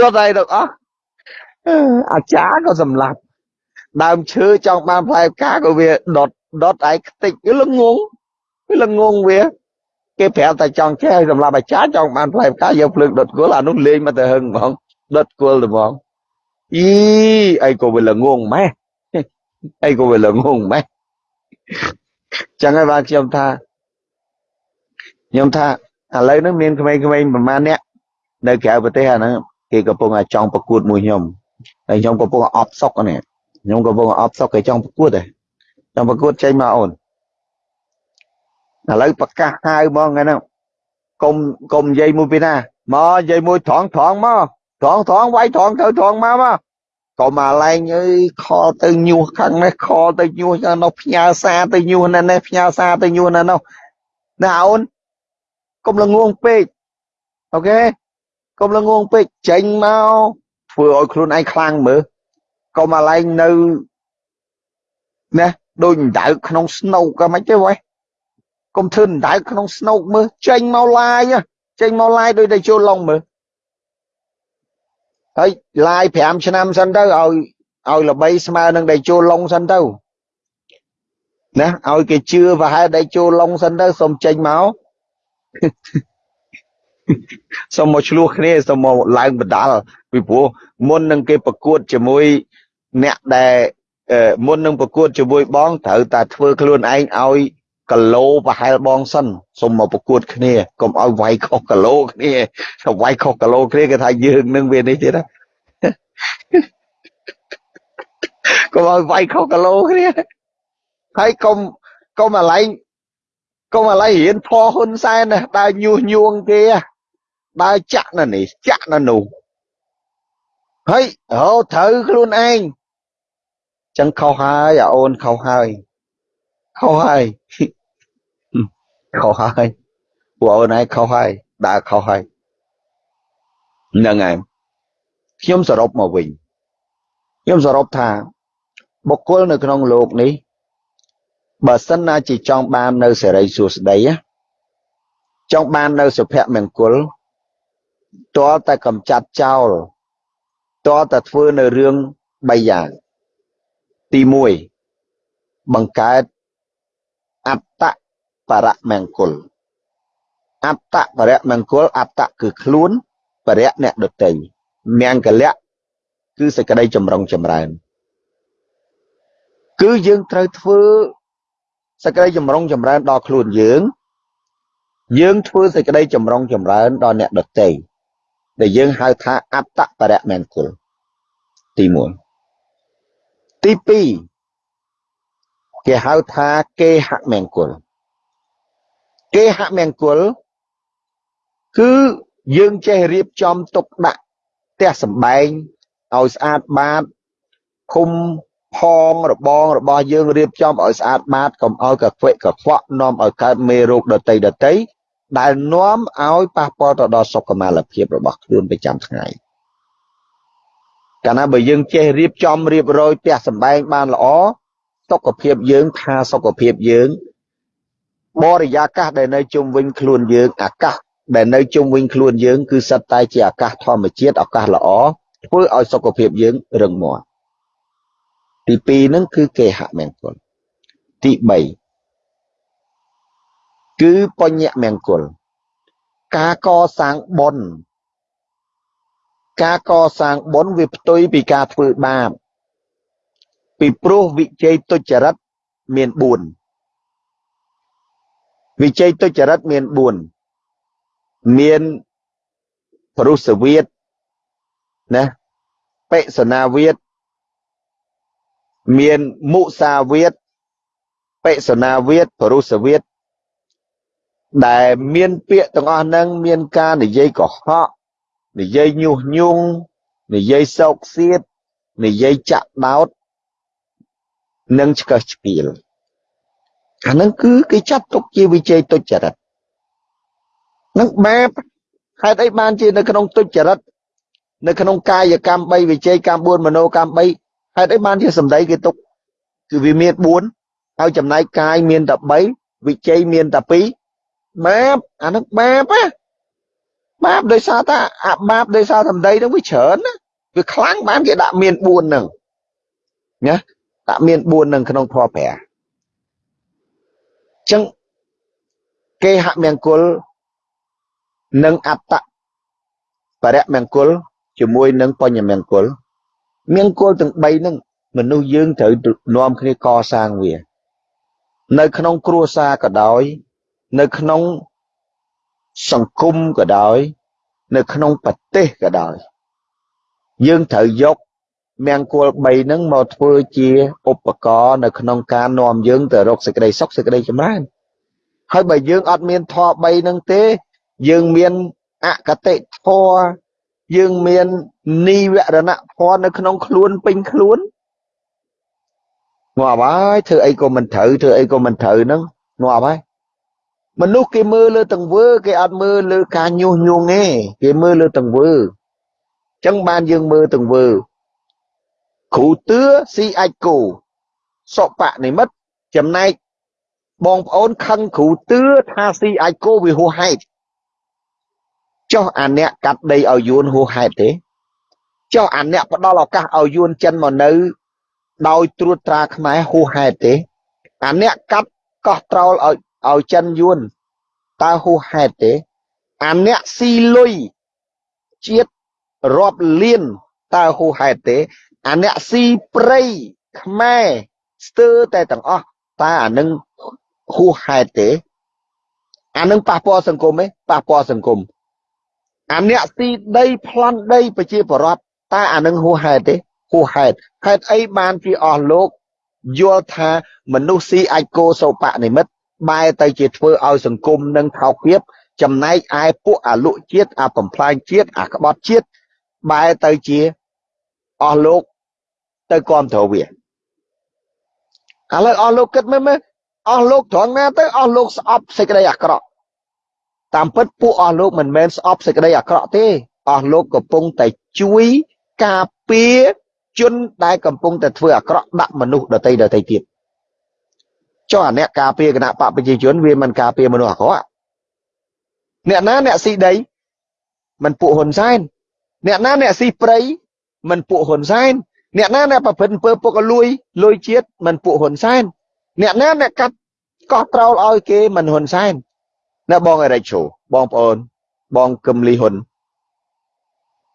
ដុតឯងទាំងអស់អាចារ្យក៏សម្លាប់ដើមឈើចង់បានផ្លែផ្កាក៏វាដុតដុតឯងខ្ទេចវាល្ងងវាល្ងងវាគេប្រាប់តែចង់ចេះឲ្យសម្រាប់អាចារ្យចង់បានផ្លែផ្កាយកភ្លើងដុតគល់អានោះលេងមកទៅហឹងហ្មងដុតគល់ទៅហ្មងអីអីក៏វាល្ងងម៉េះអីក៏វាល្ងងម៉េះចឹងហើយបាទខ្ញុំថាខ្ញុំថាឥឡូវហ្នឹងមានក្មេងៗប្រហែលអ្នក នៅក្រៅប្រទេសអាហ្នឹងគេកំពុងតែចង់ប្រកួតមួយខ្ញុំហើយខ្ញុំកំពុងអបសុកនេះខ្ញុំកំពុងអបសុកគេចង់ប្រកួតទេចង់ប្រកួតចេញមកអូនឥឡូវប្រកាសហៅហ្មងហ្នឹងកុំកុំនិយាយមួយពីណាមកនិយាយមួយត្រង់ត្រង់មកត្រង់ត្រង់វាយត្រង់ទៅត្រង់មកមកក៏មកឡែងអើយខលទៅញុះខាងនេះខលទៅញុះខាងនោះផ្ញើសារទៅញុះនៅនេះផ្ញើសារទៅញុះនៅនោះណាអូនកុំល្ងងពេកអូខេ កុំល្ងងពេកចេញមកធ្វើឲ្យខ្លួនឯងខ្លាំងមើលកុំមកឡែងនៅណាដូចដៅក្នុងស្នូកក៏មិនទេវ៉េកុំធ្វើដណ្ដើក្នុងស្នូកមើលចេញមកឡាយចេញមកឡាយដោយតែចូលឡុងមើលហើយឡាយ5ឆ្នាំសិនទៅឲ្យឲ្យល្បីស្មើនឹងដែលចូលឡុងសិនទៅណាឲ្យគេជឿប្រហែលដែលចូលឡុងសិនទៅសុំចេញមក សុំមកឆ្លោះគ្នាសុំមកឡើងបដាល់ពីព្រោះមុននឹងគេប្រកួតជាមួយអ្នកដែលមុននឹងប្រកួតជាមួយបងត្រូវតែធ្វើខ្លួនឯងឲ្យគីឡូប្រហែលបងសិនសុំមកប្រកួតគ្នាកុំឲ្យវាយខុសគីឡូគ្នាถ้าវាយខុសគីឡូគ្នាគេថាយើងនឹងវានេះទៀតណាកុំឲ្យវាយខុសគីឡូគ្នាហើយកុំកុំអាឡែងកុំអាឡែងរៀនធေါ်ហ៊ុនសែនណាដើរញុះញង់គេ ដើរចាក់នៅនេះចាក់នៅនោះហើយហៅត្រូវខ្លួនឯងចឹងខុសហើយអាអូនខុសហើយខុសហើយខុសហើយពួកអូនឯងខុសហើយដើរខុសហើយហ្នឹងហើយខ្ញុំសរុបមកវិញខ្ញុំសរុបថាបុគ្គលនៅក្នុងលោកនេះបើសិនណាជាចង់បាននៅសេរីសួស្តីចង់បាននៅសុភមង្គល តើតែកំចាត់ចោលតើតែធ្វើនៅរឿង3យ៉ាង ទី1បង្កើតអត្តបរមង្គលអត្តបរមង្គលអត្តគឺខ្លួនបរៈអ្នកដតីមង្គលៈគឺសេចក្តីចម្រុងចម្រើន គឺយើងត្រូវធ្វើសេចក្តីចម្រុងចម្រើនដល់ខ្លួនយើង យើងធ្វើសេចក្តីចម្រុងចម្រើនដល់អ្នកដទៃ ដែលយើងហៅថាអត្តបរមង្គលទី1ទី2គេហៅថាគេហមង្គលគេហមង្គលគឺយើងចេះរៀបចំទុកដាក់ផ្ទះសម្បែងឲ្យស្អាតបាតឃុំផងរបងរបស់យើងរៀបចំឲ្យស្អាតបាតកុំឲ្យកខ្វក់កខ្វក់នាំឲ្យកើតមេរោគដតីដតី ដែលនាំឲ្យប៉ះពាល់ទៅដល់សុខុមាលភាពរបស់ខ្លួនប្រចាំថ្ងៃកាលណាបើយើងចេះរៀបចំរៀបរយផ្ទះសម្បែងបានល្អសុខភាពយើងផាសុខភាពយើងបរិយាកាសដែលនៅជុំវិញខ្លួនយើងអាកាសដែលនៅជុំវិញខ្លួនយើងគឺសិតតែជាអាកាសធម្មជាតិអាកាសល្អធ្វើឲ្យសុខភាពយើងរឹងមាំទី2ហ្នឹងគឺគេហមង្គលទី3 គឺបញ្ញមង្គល ការកសាងបុណ្យ ការកសាងបុណ្យវាផ្ទុយពីការធ្វើបាប ពីព្រោះវិជ័យទុច្ចរិតមាន4វិជ័យទុច្ចរិតមាន4មានពរុសវិតណាបិសនាវិតមានមុសាវាទបិសនាវាទពរុសវាទ ដែលមានពាក្យទាំងអស់ហ្នឹងមានការនិយាយកុហកនិយាយញុះញង់និយាយសោកសៀតនិយាយចាក់ដោតនិងឆ្កឹះឆ្កៀលអាហ្នឹងគឺគេចាត់ទុកជាវិជ័យទុច្ចរិតនឹងបាបហេតុអីបានជានៅក្នុងទុច្ចរិតនៅក្នុងកាយកម្ម3វិជ័យកម្ម4មនោកម្ម3ហេតុអីបានជាសម្ដីគេទុកគឺវាមាន4ហើយចំណែកកាយមានតែ3វិជ័យមានតែ2 បាបអានោះបាបណាបាបដោយសារតាអាបាបដោយសារសម្ដីហ្នឹងវាច្រើនណាវាខ្លាំងបានគេដាក់មាន4ហ្នឹងណាដាក់មាន4ហ្នឹងក្នុងធម៌ព្រះអញ្ចឹងគេហមង្គលនិងអត្តបរមង្គលជាមួយនឹងបញ្ញមង្គលមង្គលទាំង3ហ្នឹងមនុស្សយើងត្រូវនាំគ្នាកសាងវា នៅក្នុងគ្រួសារក៏ដោយ នៅក្នុងសង្គមក៏ដោយ នៅក្នុងប្រទេសក៏ដោយ យើងត្រូវយកមង្គល3ហ្នឹងមកធ្វើជាឧបករណ៍នៅក្នុងការនាំយើងទៅរកសេចក្តីសុខសេចក្តីចម្រើនហើយបើយើងអត់មានធម៌3ហ្នឹងទេ យើងមានអកតិធម៌យើងមាននីវរណៈធម៌នៅក្នុងខ្លួនពេញខ្លួនងាប់ហើយធ្វើអីក៏មិនត្រូវធ្វើអីក៏មិនត្រូវហ្នឹងងាប់ហើយ មនុស្សគេមើលលើទង្វើ គេអត់មើលលើការញុះញង់ទេគេមើលលើទង្វើអញ្ចឹងបានយើងមើលទង្វើគ្រូទឿស៊ីអាចគោសុបនិមិត្តចំណែកបងប្អូនខឹងគ្រូទឿថាស៊ីអាចគោវាហួសហេតុចុះអាអ្នកកាត់ដីឲ្យយួនហួសហេតុទេចុះអាអ្នកផ្ដល់ឱកាសឲ្យយួនចិនមកនៅ ដោយត្រួតត្រាខ្មែរហួសហេតុទេអាអ្នកកាត់កោះត្រោលឲ្យ ឲ្យចិនយួនតើហួសហេតុទេអាអ្នកស៊ីលុយជាតិរាប់លានតើហួសហេតុទេអាអ្នកស៊ីព្រៃខ្មែរស្ទើរតែទាំងអស់តើអានឹងហួសហេតុទេអានឹងប៉ះពាល់សង្គមទេប៉ះពាល់សង្គមអាអ្នកស៊ីដីប្លន់ដីប្រជាពលរដ្ឋតើអានឹងហួសហេតុទេហួសហេតុហេតុអីបានជាអស់លោកយល់ថាមនុស្សស៊ីអាចគោសោបនិមិត្ត បែរទៅជាធ្វើឲ្យសង្គមនឹងថោកទាបចំណែកឯពួកអាលុជាតិអាបំផ្លាញជាតិអាក្បត់ជាតិបែរទៅជាអស់លោកទៅគ្រប់គ្រងវាឥឡូវអស់លោកគិតមើលមើលអស់លោកត្រង់ណាទៅអស់លោកស្អប់សេចក្តីអាក្រក់តាមពិតពួកអស់លោកមិនមែនស្អប់សេចក្តីអាក្រក់ទេអស់លោកកំពុងតែជួយការពារជនដែលកំពុងតែធ្វើអាក្រក់ដាក់មនុស្សដតីដតីទៀត ចុះអាអ្នកការពារគណៈបកប្រជាជនវាមិនការពារមនុស្សអាក្រក់អ្នកណាអ្នកស៊ីដីមិនពួកហ៊ុនសែនអ្នកណាអ្នកស៊ីព្រៃមិនពួកហ៊ុនសែនអ្នកណាអ្នកប្រព្រឹត្តអំពើពុករលួយលួយជាតិមិនពួកហ៊ុនសែនអ្នកណាអ្នកកាត់កោះត្រោលឲ្យគេមិនហ៊ុនសែនណាបងអរិចឈូបងប្អូន បងកឹមលីហ៊ុន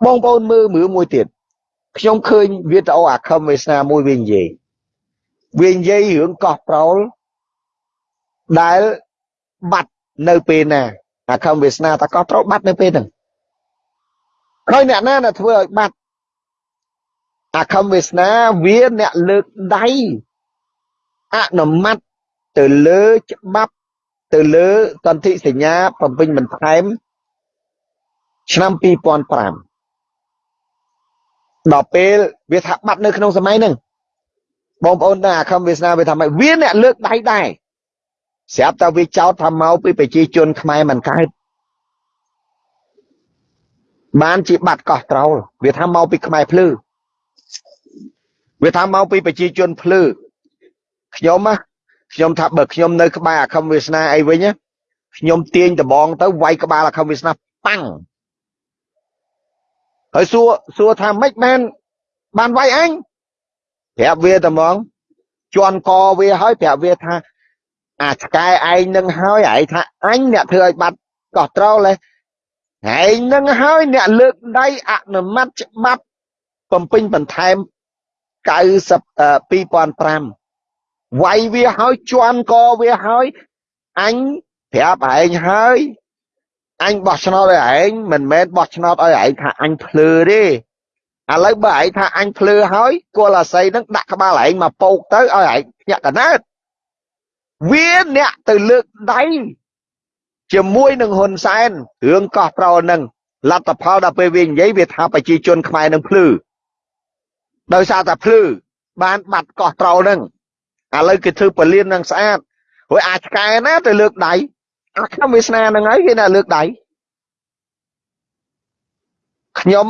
បងប្អូនមើលមើលមួយទៀតខ្ញុំឃើញវីដេអូអាខឹមវាសនាមួយវានិយាយវានិយាយរឿងកោះប្រោល ដែលបាត់នៅពេលណាអាខំវាសនាតកោះត្រូវបាត់នៅពេលហ្នឹងហើយអ្នកណាដែលធ្វើឲ្យបាត់អាខំវាសនាវាអ្នកលើកដៃអនុម័តទៅលើច្បាប់ទៅលើសន្ធិសញ្ញាបំពេញបន្ថែមឆ្នាំ2005ដល់ពេលវាថាបាត់នៅក្នុងសម័យហ្នឹងបងប្អូនដឹងអាខំវាសនាវាថាម៉េចវាអ្នកលើកដៃដែរ ស្រាប់តែវាចោទថាមកពីប្រជាជនខ្មែរមិនកើតបានជាបាត់កោះត្រោលវាថាមកពីខ្មែរភ្លឺវាថាមកពីប្រជាជនភ្លឺខ្ញុំណាខ្ញុំថាបើខ្ញុំនៅក្បែរអាខំវាសនាអីវិញខ្ញុំទាញដបងទៅវាយក្បាលអាខំវាសនាប៉ាំងហើយសួរសួរថាម៉េចបានបានវាយអញប្រាប់វាតែហ្មងជន់កវាហើយប្រាប់វាថា អាឆ្កែឯងនឹងហើយឯងថាអញអ្នកធ្វើឲ្យបាត់កោះត្រោលឯងនឹងហើយអ្នកលើកដៃអនុម័តច្បាប់បំពេញបន្ថែម90 2005វាយវាហើយជន់កវាហើយអញប្រាប់ឯងហើយអញបោះឆ្នោតឲ្យឯងមិនមែនបោះឆ្នោតឲ្យឯងថាអញភ្លឺទេឥឡូវបើឯងថាអញភ្លឺហើយគល់អាស័យនឹងដាក់ក្បាលឯងមកពោកទៅឲ្យឯងញាក់កណើត វាអ្នកទៅលើកដៃជាមួយនឹងហ៊ុនសែនរឿងកោះប្រោនឹងលទ្ធផលដល់ពេលវានិយាយវាថាប្រជាជនខ្មែរនឹងភ្លឺដោយសារតែភ្លឺបានបាត់កោះត្រោលនឹងឥឡូវគេធ្វើពលាននឹងស្អាតរួចអាចឆ្កែណាទៅលើកដៃអាខ្ញុំវាសនានឹងហើយគេណាលើកដៃខ្ញុំ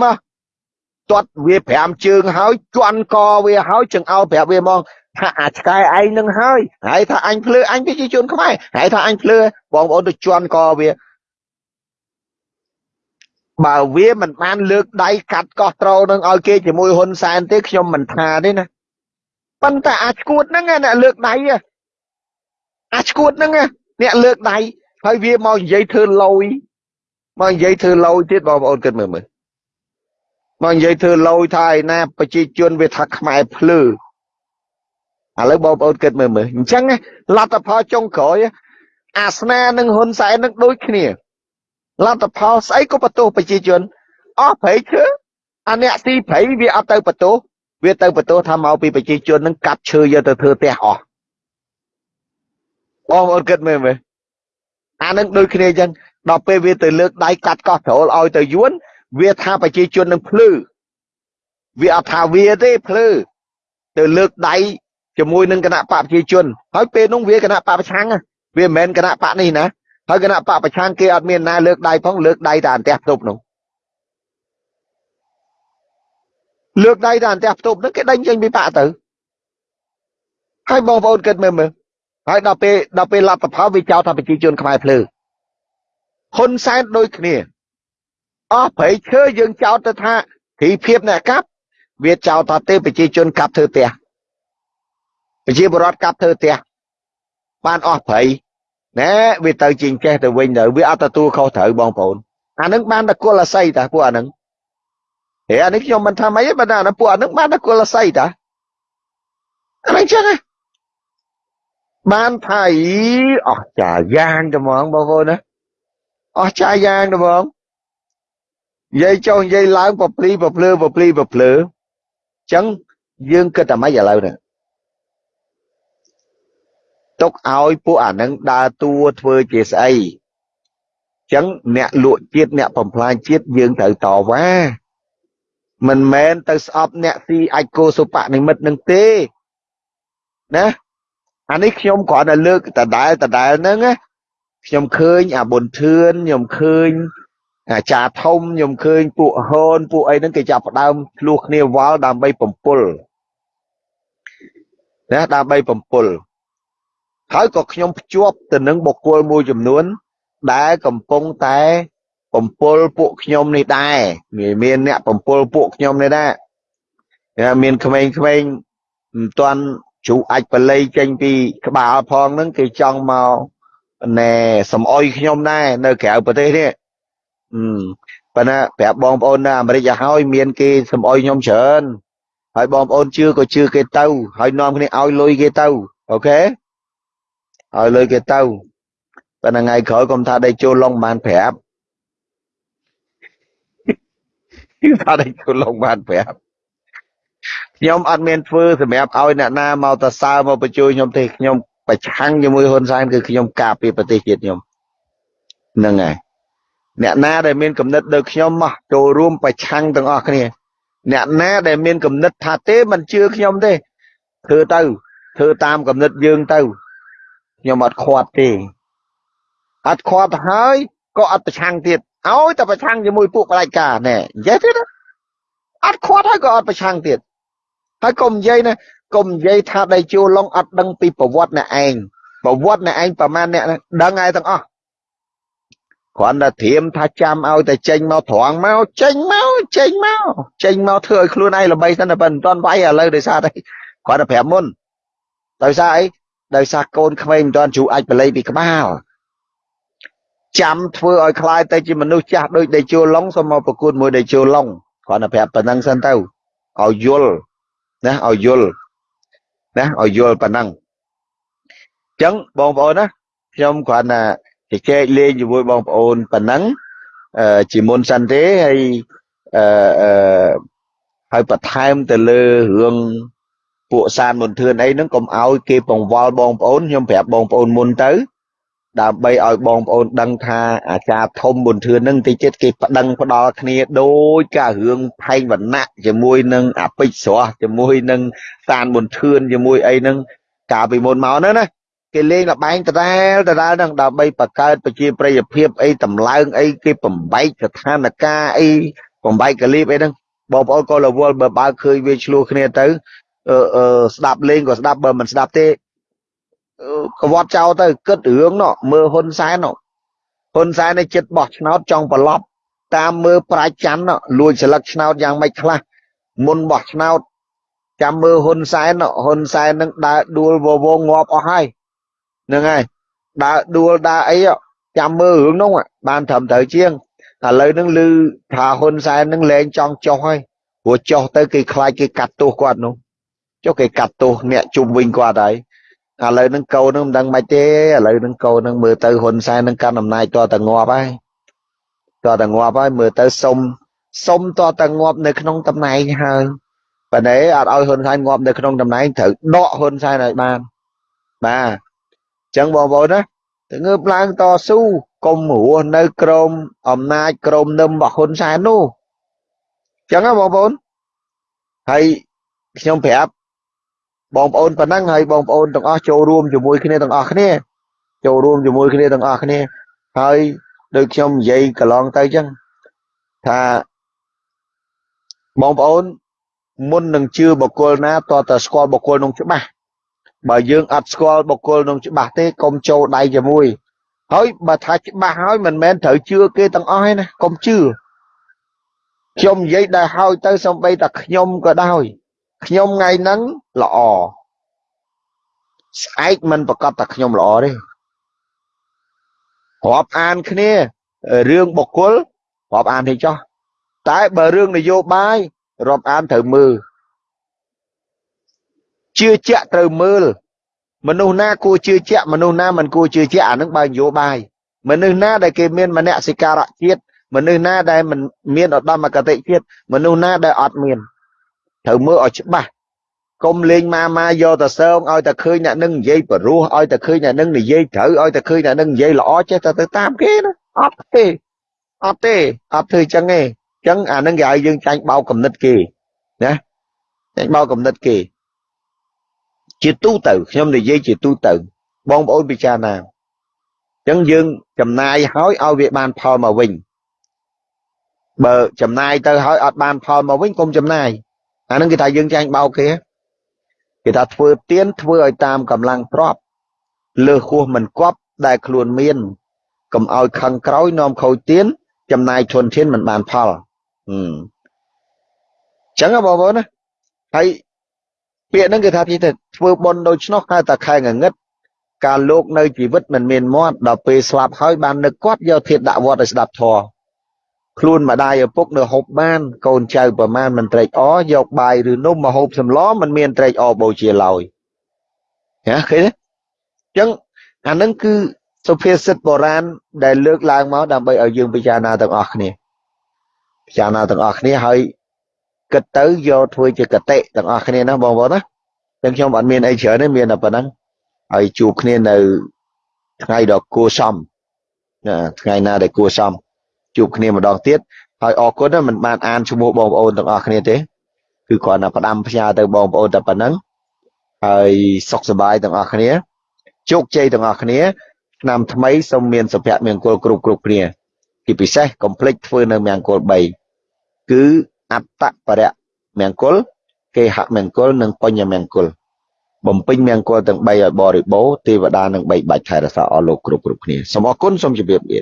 ទាត់វា5ជើងហើយជន់កវាហើយចង្អោលប្រាប់វាមក ថាអាឆ្កែឯងនឹងហើយហើយថាអញភ្លឺអញប្រជាជនខ្មែរហើយថាអញភ្លឺបងប្អូនទៅជន់កវាបើវាមិនបានលើកដៃកាត់កោះត្រូនឹងឲ្យគេជាមួយហ៊ុនសែនទេខ្ញុំមិនថាទេណាប៉ុន្តែអាឈួតហ្នឹងអ្នកលើកដៃអាឈួតហ្នឹងអ្នកលើកដៃហើយវាមកនិយាយធ្វើលយមកនិយាយធ្វើលយទៀតបងប្អូនគិតមើលមើលមកនិយាយធ្វើលយថាឯណាប្រជាជនវាថាខ្មែរភ្លឺ ឥឡូវបងប្អូនគិតមើលមើលអញ្ចឹងលទ្ធផលចុងក្រោយអាសនានិងហ៊ុនសែននឹងដូចគ្នាលទ្ធផលស្អីក៏បន្ទោសប្រជាជនអស់ព្រៃឈើអាអ្នកទីព្រៃវាអត់ទៅបន្ទោសវាទៅបន្ទោសថាមកពីប្រជាជននឹងកាប់ឈើយកទៅធ្វើផ្ទះអស់បងប្អូនគិតមើលមើលអានឹងដូចគ្នាអញ្ចឹងដល់ពេលវាទៅលើកដៃកាត់កោះត្រូលឲ្យទៅយួនវាថាប្រជាជននឹងភ្លឺវាអត់ថាវាទេភ្លឺទៅលើកដៃ ជាមួយនឹងគណៈបកប្រជាជនហើយពេលនោះវាគណៈបកប្រឆាំងវាមិនមែនគណៈបកនេះណាហើយគណៈបកប្រឆាំងគេអត់មានណាលើកដៃផងលើកដៃតែអន្តះផ្ទប់នោះលើកដៃតែអន្តះផ្ទប់នោះគេដេញចេញពីបកទៅហើយបងប្អូនគិតមើលមើលហើយដល់ពេលដល់ពេលលទ្ធផលវាចោទថាប្រជាជនខ្មែរភ្លឺហ៊ុនសែនដូចគ្នាអស់ប្រៃឈើយើងចោទទៅថាធីភាពអ្នកកាប់វាចោទថាទេប្រជាជនកាប់ធ្វើផ្ទះ ប្រជាពលរដ្ឋកាប់ធ្វើផ្ទះបានអស់ប្រៃណែវាទៅជាងចេះទៅវិញទៅវាអត់ទទួលខុសត្រូវបងប្អូនអានឹងបានតែគុលអាស័យតាពួកអានឹងហេអានេះខ្ញុំមិនថាម៉េចទេបើអានឹងពួកអានឹងបានតែគុលអាស័យតាអានឹងចឹងបានថាអីអស់ចាយ៉ាងត្មងបងប្អូនណាអស់ចាយ៉ាងត្មងនិយាយចុះនិយាយឡើងពព្លីពភ្លឺពព្លីពភ្លឺចឹងយើងគិតតែម៉េចឥឡូវនេះ ទុកឲ្យពួកអានឹងដើរតួធ្វើជាស្អីចឹងអ្នកលក់ជាតិអ្នកបំផ្លាញជាតិយើងត្រូវតវ៉ាមិនមែនទៅស្អប់អ្នកស៊ីអាចគោសុបនិមិត្តនឹងទេណាអានេះខ្ញុំគ្រាន់តែលើកដដែលដដែលហ្នឹងណាខ្ញុំឃើញអាប៊ុនធឿនខ្ញុំឃើញអាចារ្យធំខ្ញុំឃើញពួកហូនពួកអីហ្នឹងគេចាប់ផ្ដើមឆ្លោះគ្នាវល់ដើម្បីបំពុលណាដើម្បីបំពុល ហើយក៏ខ្ញុំភ្ជាប់ទៅនឹងបុគ្គលមួយចំនួន ដែលកំពុងតែបំពុលពួកខ្ញុំនេះដែរមានអ្នកបំពុលពួកខ្ញុំនេះដែរមានក្មេងៗមិនទាន់ជ្រូកអាចបល័យចេញពីក្បាលផងហ្នឹងគេចង់មកណែសំអុយខ្ញុំដែរនៅក្រៅប្រទេសនេះប៉ុន្តែប្រាប់បងប្អូននៅអាមេរិកឲ្យហើយមានគេសំអុយខ្ញុំច្រើនហើយបងប្អូនជឿក៏ជឿគេទៅហើយនាំគ្នាឲ្យលុយគេទៅអូខេ ឲ្យលុយគេទៅប៉ុន្តែថ្ងៃក្រោយកុំថាដេកចូលឡុងបានប្រាប់ថាដេកចូលឡុងបានប្រាប់ខ្ញុំអត់មានធ្វើសម្រាប់ឲ្យអ្នកណាមកតសើមកបញ្ជួយខ្ញុំទេខ្ញុំប្រឆាំងជាមួយហ៊ុនសែនគឺខ្ញុំការពារប្រទេសជាតិខ្ញុំហ្នឹងហើយអ្នកណាដែលមានគំនិតដូចខ្ញុំមកចូលរួមប្រឆាំងទាំងអស់គ្នាអ្នកណាដែលមានគំនិតថាទេមិនជឿខ្ញុំទេធ្វើទៅធ្វើតាមគំនិតយើងទៅ ខ្ញុំអត់ខាត់ទេអត់ខាត់ហើយក៏អត់ប្រឆាំងទៀតឲ្យតែប្រឆាំងជាមួយពួកបដិការណែនិយាយទៀតអត់ខាត់ហើយក៏អត់ប្រឆាំងទៀតហើយកុំនិយាយណាកុំនិយាយថាដៃជួឡុងអត់ដឹងពីប្រវត្តិអ្នកឯងប្រវត្តិអ្នកឯងប្រហែលអ្នកដឹងហើយទាំងអស់គ្រាន់តែធៀមថាចាំឲ្យតែចេញមកត្រង់មកចេញមកចេញមកចេញមកធ្វើឲ្យខ្លួនឯងល្បីសិនតែមិនទាន់វាយឥឡូវដោយសារតែគ្រាន់តែប្រាប់មុនដោយសារអី ដោយសារកូនក្មេងមិនទាន់ជ្រូអាចបល័យពីក្បាលចាំធ្វើឲ្យคล้ายទៅជាមនុស្សចាស់ដូចដេជោឡុងសូមមកប្រកួតមួយដេជោឡុងគ្រាន់តែប្រាប់ប៉ុណ្ណឹងសិនទៅឲ្យយល់ណាឲ្យយល់ណាឲ្យយល់ប៉ុណ្ណឹងអញ្ចឹងបងប្អូនណាខ្ញុំគ្រាន់តែជជែកលេងជាមួយបងប្អូនប៉ុណ្ណឹងអឺជាមុនសិនទេហើយអឺអឺហើយបន្ថែមទៅលើរឿង ពួកសានមន្ទឿនអីហ្នឹងកុំឲ្យគេបង្វល់បងប្អូនខ្ញុំប្រាប់បងប្អូនមុនទៅ ដើម្បីឲ្យបងប្អូនដឹងថាអាចារ្យធំមន្ទឿនហ្នឹងតិចទៀតគេប្តឹងផ្ដាល់គ្នាដូចការឿងផែងវណ្ណៈជាមួយនឹងអពេជ្រស្រស់ជាមួយនឹងសានមន្ទឿនជាមួយអីហ្នឹងកាលពីមុនមកហ្នឹងណាគេលេងលបែងដដែលដដែលហ្នឹងដើម្បីបង្កើតប្រជាប្រិយភាពអីតម្លើងអីគេបំបែកស្ថានភាពអីបំបែកកលីបអីហ្នឹងបងប្អូនក៏រវល់បើបើឃើញវាឆ្លោះគ្នាទៅអឺ ស្ដាប់លេងក៏ស្ដាប់បើមិនស្ដាប់ទេកវត្តចោលទៅគិតរឿងនោះមើលហ៊ុនសែននោះហ៊ុនសែននេះចិត្តបោះឆ្នោតចង់ប្រឡប់តាមមើលប្រាច់ច័ន្ទលួចស្លឹកឆ្នោតយ៉ាងម៉េចខ្លះមុនបោះឆ្នោតចាំមើលហ៊ុនសែនហ៊ុនសែននឹងដើរដួលវវងងាប់អស់ហើយហ្នឹងហើយដើរដួលដើរអីចាំមើលរឿងនោះបានត្រឹមត្រូវជាងឥឡូវហ្នឹងឮថាហ៊ុនសែនហ្នឹងលែងចង់ចុះហើយព្រោះចុះទៅគេខ្លាចគេកាត់ទោសគាត់នោះ ចុះគេកាត់ទោសអ្នកជុំវិញគាត់ហើយឥឡូវហ្នឹងកូនហ្នឹងមិនដឹងម៉េចទេឥឡូវហ្នឹងកូនហ្នឹងមើលទៅហ៊ុនសែនហ្នឹងកាន់អំណាចតតែងាប់ហើយតតែងាប់ហើយមើលទៅសុំសុំតតែងាប់នៅក្នុងតំណែងហើយប៉ុន្តែអត់ឲ្យហ៊ុនសែនងាប់នៅក្នុងតំណែងត្រូវដកហ៊ុនសែនឲ្យបានបាទអញ្ចឹងបងប្អូនណាទៅងើបឡើងតស៊ូកុំរស់នៅក្រោមអំណាចក្រោមនឹមរបស់ហ៊ុនសែននោះអញ្ចឹងណាបងប្អូនហើយខ្ញុំប្រាប់ បងប្អូនប៉ុណ្ណឹងហើយបងប្អូនទាំងអស់ចូលរួមជាមួយគ្នាទាំងអស់គ្នាចូលរួមជាមួយគ្នាទាំងអស់គ្នាហើយដូចខ្ញុំនិយាយកន្លងទៅអញ្ចឹងថាបងប្អូនមុននឹងជឿបុគ្គលណាតើតើស្គាល់បុគ្គលនោះច្បាស់បើយើងអត់ស្គាល់បុគ្គលនោះច្បាស់ទេកុំចូលដៃជាមួយហើយបើថាច្បាស់ហើយមិនមែនត្រូវជឿគេទាំងអស់ទេណាកុំជឿខ្ញុំនិយាយដែលហើយទៅសំបីតែខ្ញុំក៏ដោយ ខ្ញុំថ្ងៃហ្នឹងល្អស្អែកមិនប្រកាសតែខ្ញុំល្អទេរាប់អានគ្នារឿងបុគ្គលរាប់អានទេចោះតែបើរឿងនយោបាយរាប់អានត្រូវមើលជឿជាក់ត្រូវមើលមនុស្សណាគួរជឿជាក់មនុស្សណាមិនគួរជឿជាក់អានឹងបើនយោបាយមនុស្សណាដែលគេមានមនសិការៈជាតិមនុស្សណាដែលមិនមានឧត្តមគតិជាតិមនុស្សណាដែលអត់មាន ត្រូវមើលឲ្យច្បាស់កុំលេងម៉ាម៉ាយកទៅសើងឲ្យតែឃើញអ្នកនឹងនិយាយបរោះឲ្យតែឃើញអ្នកនឹងនិយាយត្រូវឲ្យតែឃើញអ្នកនឹងនិយាយល្អចេះតែទៅតាមគេណាអត់ទេអត់ទេអត់ធ្វើចឹងទេចឹងអានឹងគេឲ្យយើងចាញ់បោកកំណត់គេណាចាញ់បោកកំណត់គេជាទូទៅខ្ញុំនិយាយជាទូទៅបងប្អូនពិចារណាអញ្ចឹងយើងចំណាយហើយឲ្យវាបានផលមកវិញបើចំណាយទៅហើយអត់បានផលមកវិញកុំចំណាយ អានឹងគេថាយើងចាញ់បោកគេគេថាធ្វើទៀនធ្វើឲ្យតាមកម្លាំងទ្របលើសហួសមិនគប់ដែលខ្លួនមានកុំឲ្យខឹងក្រោយនាំខូចទៀនចំណាយធនធានមិនបានផលអឺចឹងបងប្អូនណាហើយពាក្យហ្នឹងគេថាទីទៅធ្វើបុណ្យដូច្នោះហៅតែខែងងឹតការលោកនៅជីវិតមិនមានមាត់ដល់ពេលស្លាប់ហើយបាននឹកគាត់យកធាតដាក់វត្តឲ្យស្ដាប់ធម៌ ខ្លួនម្ដាយឪពុកនៅហូបបាន កូនចៅប្រមាណមិនត្រេកអរយកបាយឬនំមកហូបសម្លមិនមានត្រេកអរបូជាឡើយណាឃើញទេអញ្ចឹងអានឹងគឺសុភាសិតបុរាណដែលលើកឡើងមកដើម្បីឲ្យយើងពិចារណាទាំងអស់គ្នាពិចារណាទាំងអស់គ្នាហើយគិតទៅយកធ្វើជាកតិទាំងអស់គ្នាណាបងប្អូនណាចឹងខ្ញុំអត់មានអីច្រើនទេមានតែប៉ុណ្ណឹងហើយជួបគ្នានៅថ្ងៃដ៏គួរសមណាថ្ងៃណាដែលគួរសម ជួបគ្នាម្ដងទៀតហើយអរគុណណាមិនបានអានឈ្មោះបងប្អូនទាំងអស់គ្នាទេគឺគ្រាន់តែផ្ដាំផ្ញើទៅបងប្អូនតែប៉ុណ្ណឹងហើយសុខសប្បាយទាំងអស់គ្នាជោគជ័យទាំងអស់គ្នាឆ្នាំថ្មីសូមមានសុភមង្គលគ្រប់គ្រប់គ្នាជាពិសេសកុំភ្លេចធ្វើនៅមង្គល3គឺអត្តបរៈមង្គលគេហមង្គលនិងបញ្ញមង្គលបំពេញមង្គលទាំង3ឲ្យបរិបូរទេវតានឹងបីបាច់ថែរក្សាអស់លោកគ្រប់គ្រប់គ្នាសូមអរគុណសូមជម្រាបលា